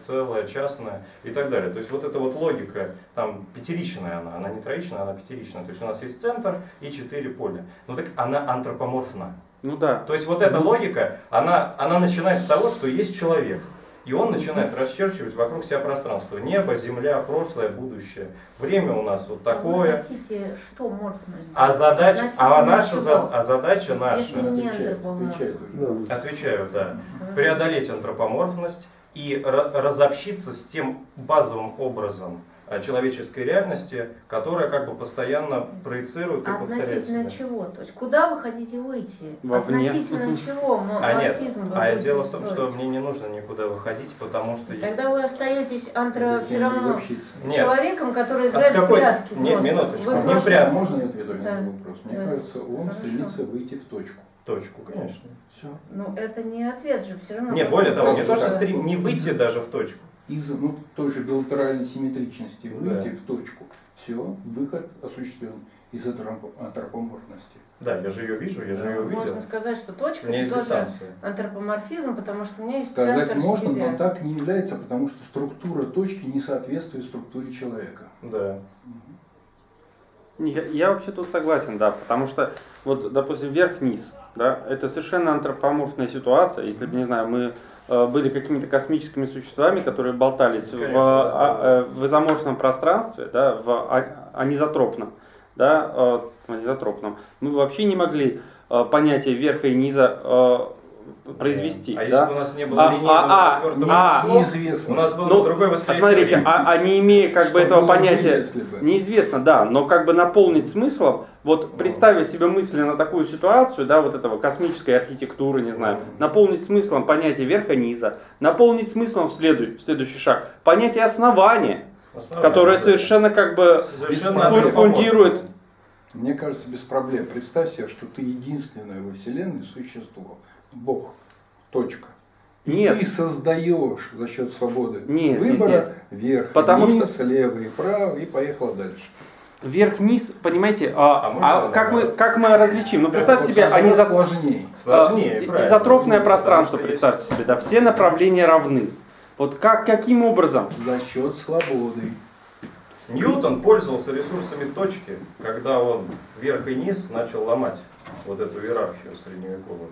целое, частное и так далее. То есть вот эта вот логика, там пятеричная она, она не троичная, она пятеричная. То есть у нас есть центр и четыре поля. Ну так она антропоморфна. Ну да. То есть вот эта логика, она, она начинает с того, что есть человек. И он начинает расчерчивать вокруг себя пространство. Небо, земля, прошлое, будущее. Время у нас вот А Вы такое. хотите, что можно сделать? А задача, а наша, за- а задача наша, отвечает уже. отвечаю, да, преодолеть антропоморфность и ра- разобщиться с тем базовым образом человеческой реальности, которая как бы постоянно проецирует и повторяет Относительно себя. чего? То есть куда вы хотите выйти? Вовне. Относительно чего? А нет, а дело в том, что мне не нужно никуда выходить, потому что Тогда вы остаетесь антро... Все равно человеком, который А играет какой- в прятки. Нет, минуточку, не просто- прятки. А можно я ответу на этот вопрос? Мне кажется, он стремится выйти в точку. точку, конечно. Все. Ну, это не ответ же, все равно. Не, более того, не то, что стрим, не выйти даже в точку. Из ну, той же билатеральной симметричности Да. выйти в точку. Все, выход осуществлен из антроп- антропоморфности. Да, я же ее вижу, я же ее Ну, Можно сказать, что точка это есть тоже дистанция. антропоморфизм, потому что у меня есть Сказать центр можно, себя. но так не является, потому что структура точки не соответствует структуре человека. Да. Не, Я, я вообще тут согласен, да, потому что вот, допустим, вверх-вниз, да, это совершенно антропоморфная ситуация. Если бы, не знаю, мы э, были какими-то космическими существами, которые болтались в, Конечно, а- да. э, в изоморфном пространстве, да, в а- анизотропном, да, э, анизотропном, мы вообще не могли понятие верха и низа произвести. А если да. бы у нас не было А, линейного а, а, а, слов, Неизвестно. у нас было Ну, бы другое А восприятие. смотрите, времени. а, а не имея как бы этого понятия, если бы? неизвестно, да, но как бы наполнить смыслом, вот представив себе мысленно такую ситуацию, да, вот этого космической архитектуры, не знаю, наполнить смыслом понятие верха-низа, наполнить смыслом в следующий, следующий шаг, понятие основания, Основание, которое да. совершенно как бы Совершенно фун- фундирует Мне кажется, без проблем. Представь себе, что ты единственное во Вселенной существо. Бог. Точка. Нет. ты создаешь за счет свободы Нет, выбора нет, вверх, Потому вниз, лево и право, и поехала дальше. Вверх-вниз, понимаете, а, А а как, мы, как мы различим? Ну, представьте себе, они за... сложнее. Сложнее, а, изотропное Потому пространство, что есть- представьте себе, да, все направления равны. Вот как, каким образом? За счет свободы. Ньютон пользовался ресурсами точки, когда он вверх и низ начал ломать вот эту иерархию средневековую.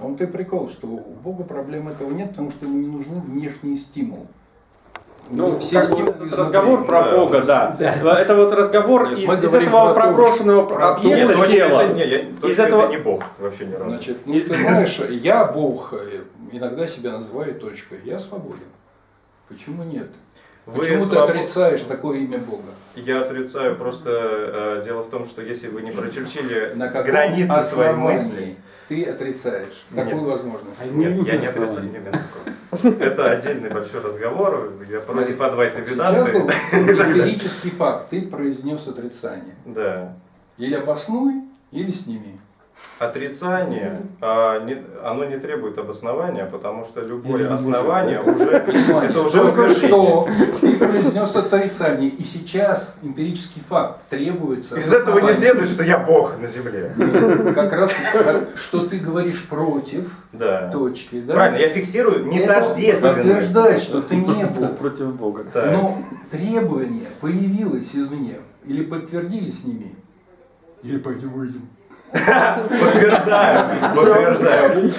А он ты прикол, что у Бога проблем этого нет, потому что ему не нужны внешние стимулы. У него Ну, все как вот разговор про Да. Бога, да. Это вот разговор Нет, из, из этого про проброшенного про объекта точка тела. это, не, я, точка этого- это не бог вообще ни разу. Значит, ну ты знаешь, я Бог, э, иногда себя называю точкой. Я свободен. Почему нет? Вы Почему свобод- ты отрицаешь такое имя Бога? Я отрицаю, просто э, дело в том, что если вы не прочерчили На границы своей мысли, ты отрицаешь Нет. такую возможность? А нет, нужно я не отрицаю. не минутку. Это отдельный большой разговор, я против Адвайта Веданты. эмпирический факт. Ты произнес отрицание. Да. Или обоснуй, или сними. Отрицание, а, не- оно не требует обоснования, потому что любое Или основание уже, это уже только что ты произнес отрицание, и сейчас эмпирический факт требуется. Из этого не следует, что я бог на земле. Как раз, что ты говоришь против точки, да? Правильно, я фиксирую не Это тождественность. подтверждает, что ты не был. Против Бога. Но требование появилось извне. Или подтвердили с ними, или пойдем выйдем. Подтверждаю, подтверждаю.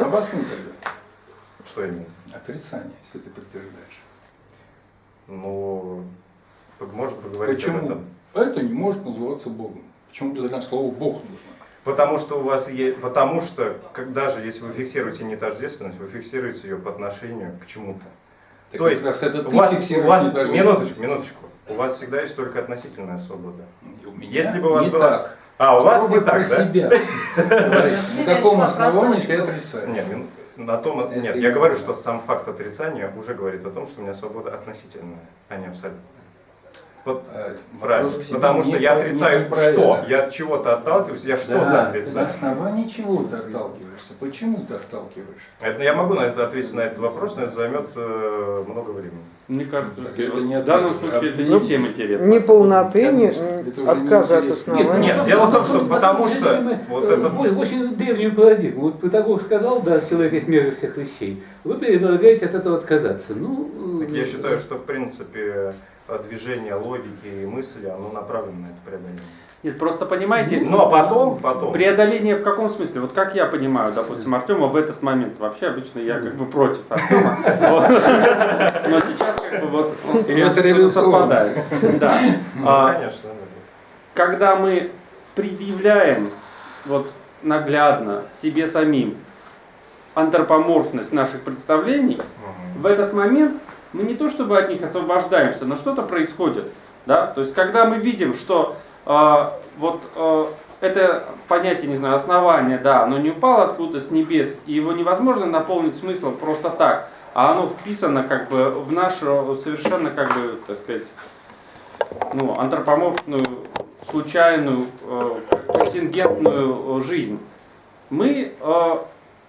Обоснуй тогда. Что именно? Отрицание, если ты подтверждаешь. Ну, можно поговорить об Почему? этом. Это не может называться Богом. Почему для нас слово Бог нужно? Потому что у вас есть, потому что, как даже если вы фиксируете не тождественность, вы фиксируете ее по отношению к чему-то. Так То есть раз это у вас, у вас, минуточку, минуточку, у вас всегда есть только относительная свобода. Меня Если бы у вас не была- так. А, у вас не так, да? себя. На каком основании ты отрицаешь? Нет, на том, нет, не я говорю, что сам факт отрицания уже говорит о том, что у меня свобода относительная, а не абсолютная. Э, Правильно. себе Потому что я отрицаю что? Я от чего-то отталкиваюсь, я что-то Да, на отрицаю. основании чего ты отталкиваешься? Почему ты отталкиваешь? Это, я могу на это ответить на этот вопрос, но это займет э, много времени. Мне кажется, Так это не в данном случае это Ну, не всем интересно. Ни полноты, ни Конечно, это уже отказа от основания. Нет, дело в том, что потому что вот э, это- очень древнюю парадигму. Вот Патагор сказал, да, человек есть мера всех вещей. Вы предлагаете от этого отказаться. Ну, Так э, я считаю, что в принципе э, движение логики и мысли, оно направлено на это преодоление. Нет, просто понимаете, Но потом, потом, преодоление в каком смысле? Вот как я понимаю, допустим, Артема в этот момент, вообще обычно я как бы против Артема. Но сейчас как бы вот Это совпадает. Да. ну, А, конечно, да. когда мы предъявляем вот наглядно себе самим антропоморфность наших представлений, в этот момент мы не то чтобы от них освобождаемся, но что-то происходит. Да? То есть когда мы видим, что э, вот э, это понятие, не знаю, основание, да, оно не упало откуда-то с небес, и его невозможно наполнить смыслом просто так, а оно вписано как бы в нашу совершенно как бы, так сказать, ну, антропоморфную, случайную, э, контингентную жизнь. Мы, э,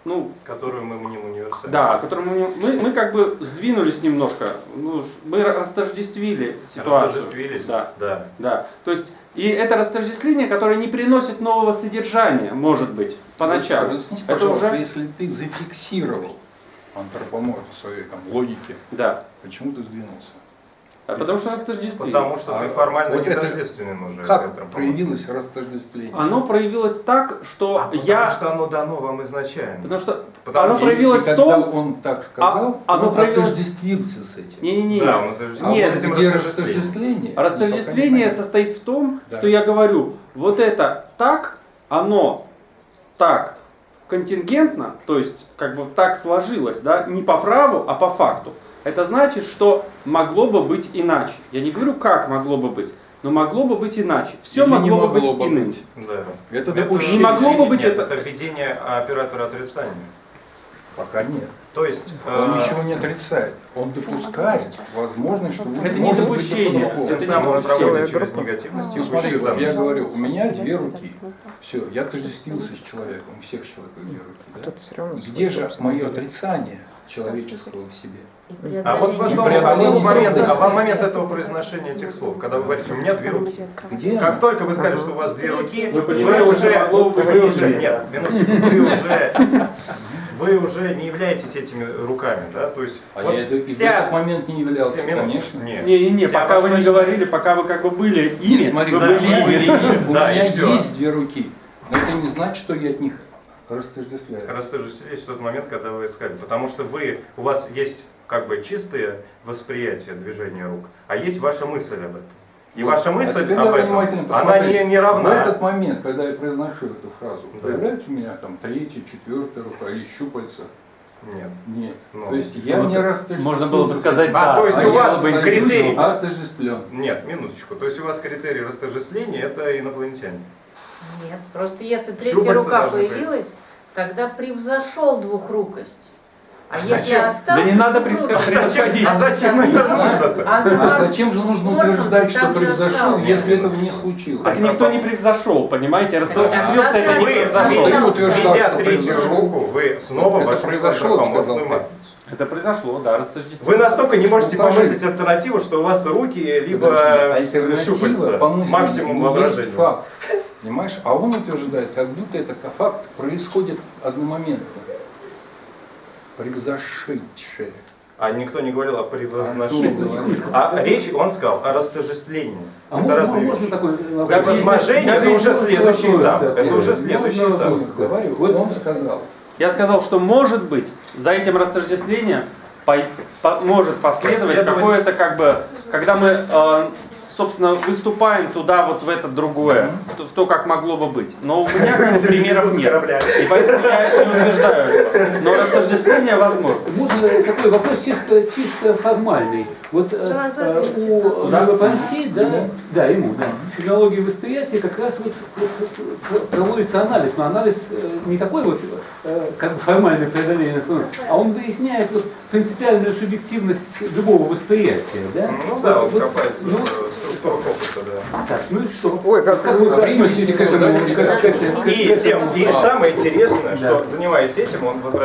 ну, Которую мы мним универсальной. да, которым мы, мы, мы как бы сдвинулись немножко, ну, мы растождествили ситуацию. Растождествились? Да, да. да. То есть, и это растождествление, которое не приносит нового содержания, может быть, поначалу. Разъясните, Это пожалуйста, уже- если ты зафиксировал антропоморфию своей там, логики, Да. почему ты сдвинулся? А Потому что растождествили. Потому что А ты формально вот не это тождественен уже. Как этому. проявилось растождествление? Оно проявилось так, что А я... Потому что оно дано вам изначально. Потому что Потому оно проявилось И в когда том... он так сказал, А, оно он проявилось- отождествился с этим. Не-не-не. Да, он это же- А Нет, с этим где растождествление? Растождествление не состоит в том, Да. что я говорю, вот это так, оно так контингентно, то есть как бы так сложилось, да, не по праву, а по факту. Это значит, что могло бы быть иначе. Я не говорю, как могло бы быть, но могло бы быть иначе. Все Или не могло бы быть могло бы иным. быть. Да. Это Это допущение. Не могло бы быть Нет, это- это введение оператора отрицания. Пока нет. То есть, Он э, ничего не отрицает. Он допускает возможность, что Это не допущение. тем самым он допустим. через негативность Ну, смотри, вот я говорю, у меня две руки. Все, я отождествился с человеком, у всех человеков две руки. да? Все равно Где же мое отрицание человеческого в себе? А вот в этом, а в момент, а в момент этого произношения этих слов, когда вы говорите, у меня две руки. Где Как только вы сказали, что у вас две руки, Вы уже, вы уже, нет, минуточку, вы уже, вы уже не являетесь этими руками, да, то есть А вот я и в вся, этот момент не являлся, минуты, конечно. нет. Не-не-не, Вся пока вы не восточная- говорили, пока вы как бы были ими, смотри, вы да, были были ими. ими. У Да, меня есть две руки, но это не значит, что я от них растождествляю. растождествились в тот момент, когда вы искали, потому что вы, у вас есть как бы чистое восприятие движения рук, а есть ваша мысль об этом. И Вот. ваша А мысль теперь об этом, она не, не В равна. этот момент, когда я произношу эту фразу, Да. появляется у меня там третья, четвертая рука или щупальца? Нет. Нет. Ну, То есть я не растождествился. Можно было бы сказать. А, да. то есть А у вас критерий- отождествлен. Нет, минуточку. То есть у вас критерий растождествления это инопланетяне. Нет, просто если третья Щупальца рука появилась, тогда превзошел двухрукость. А А если зачем? остался Да не надо двухрукость, превзошел- А зачем, превосходить. а зачем это нужно-то? а А два- зачем же нужно утверждать, что превзошел, если этого не случилось? Так никто не превзошел, понимаете? Растождествился, Да, это не Вы, превзошел. Видя что третью руку, вы снова Это вошли в произошло, антропоморфную сказал ты. матрицу. Это произошло, да, растождествился. Вы настолько не можете Ну, помыслить альтернативу, что у вас руки либо щупальца, максимум воображения. факт. Понимаешь? А он утверждает, как будто это факт происходит одномоментно. Превзошедшее. А никто не говорил о А превозношении. говорит? А речь, он сказал, о растождествлении. А это можно, можно такой вопрос? Как возможение, это уже следующий этап. Это уже следующий этап. Говорю, вот он сказал. Я сказал, что может быть за этим растождествлением по- по- может последовать Последовать. какое-то как бы, когда мы, э, собственно, выступаем туда вот в это другое, в то, как могло бы быть. Но у меня как бы примеров нет. И поэтому я не утверждаю этого. Но растождествление возможно. Можно такой вопрос чисто, чисто формальный. Вот э, э, у. Меропонти, да, да, ему, да, в филологии восприятия как раз вот пр- пр- проводится анализ, но анализ э, не такой вот как бы формальное преодоление, а он выясняет вот принципиальную субъективность любого восприятия, да? Ну да, он Вот- копается ну, в структурах опыта, да. так, ну и что? Ой, как Как вы примите относитесь к этому? как- как- И, тем, и самое интересное, Да. что занимаясь этим, он возвращается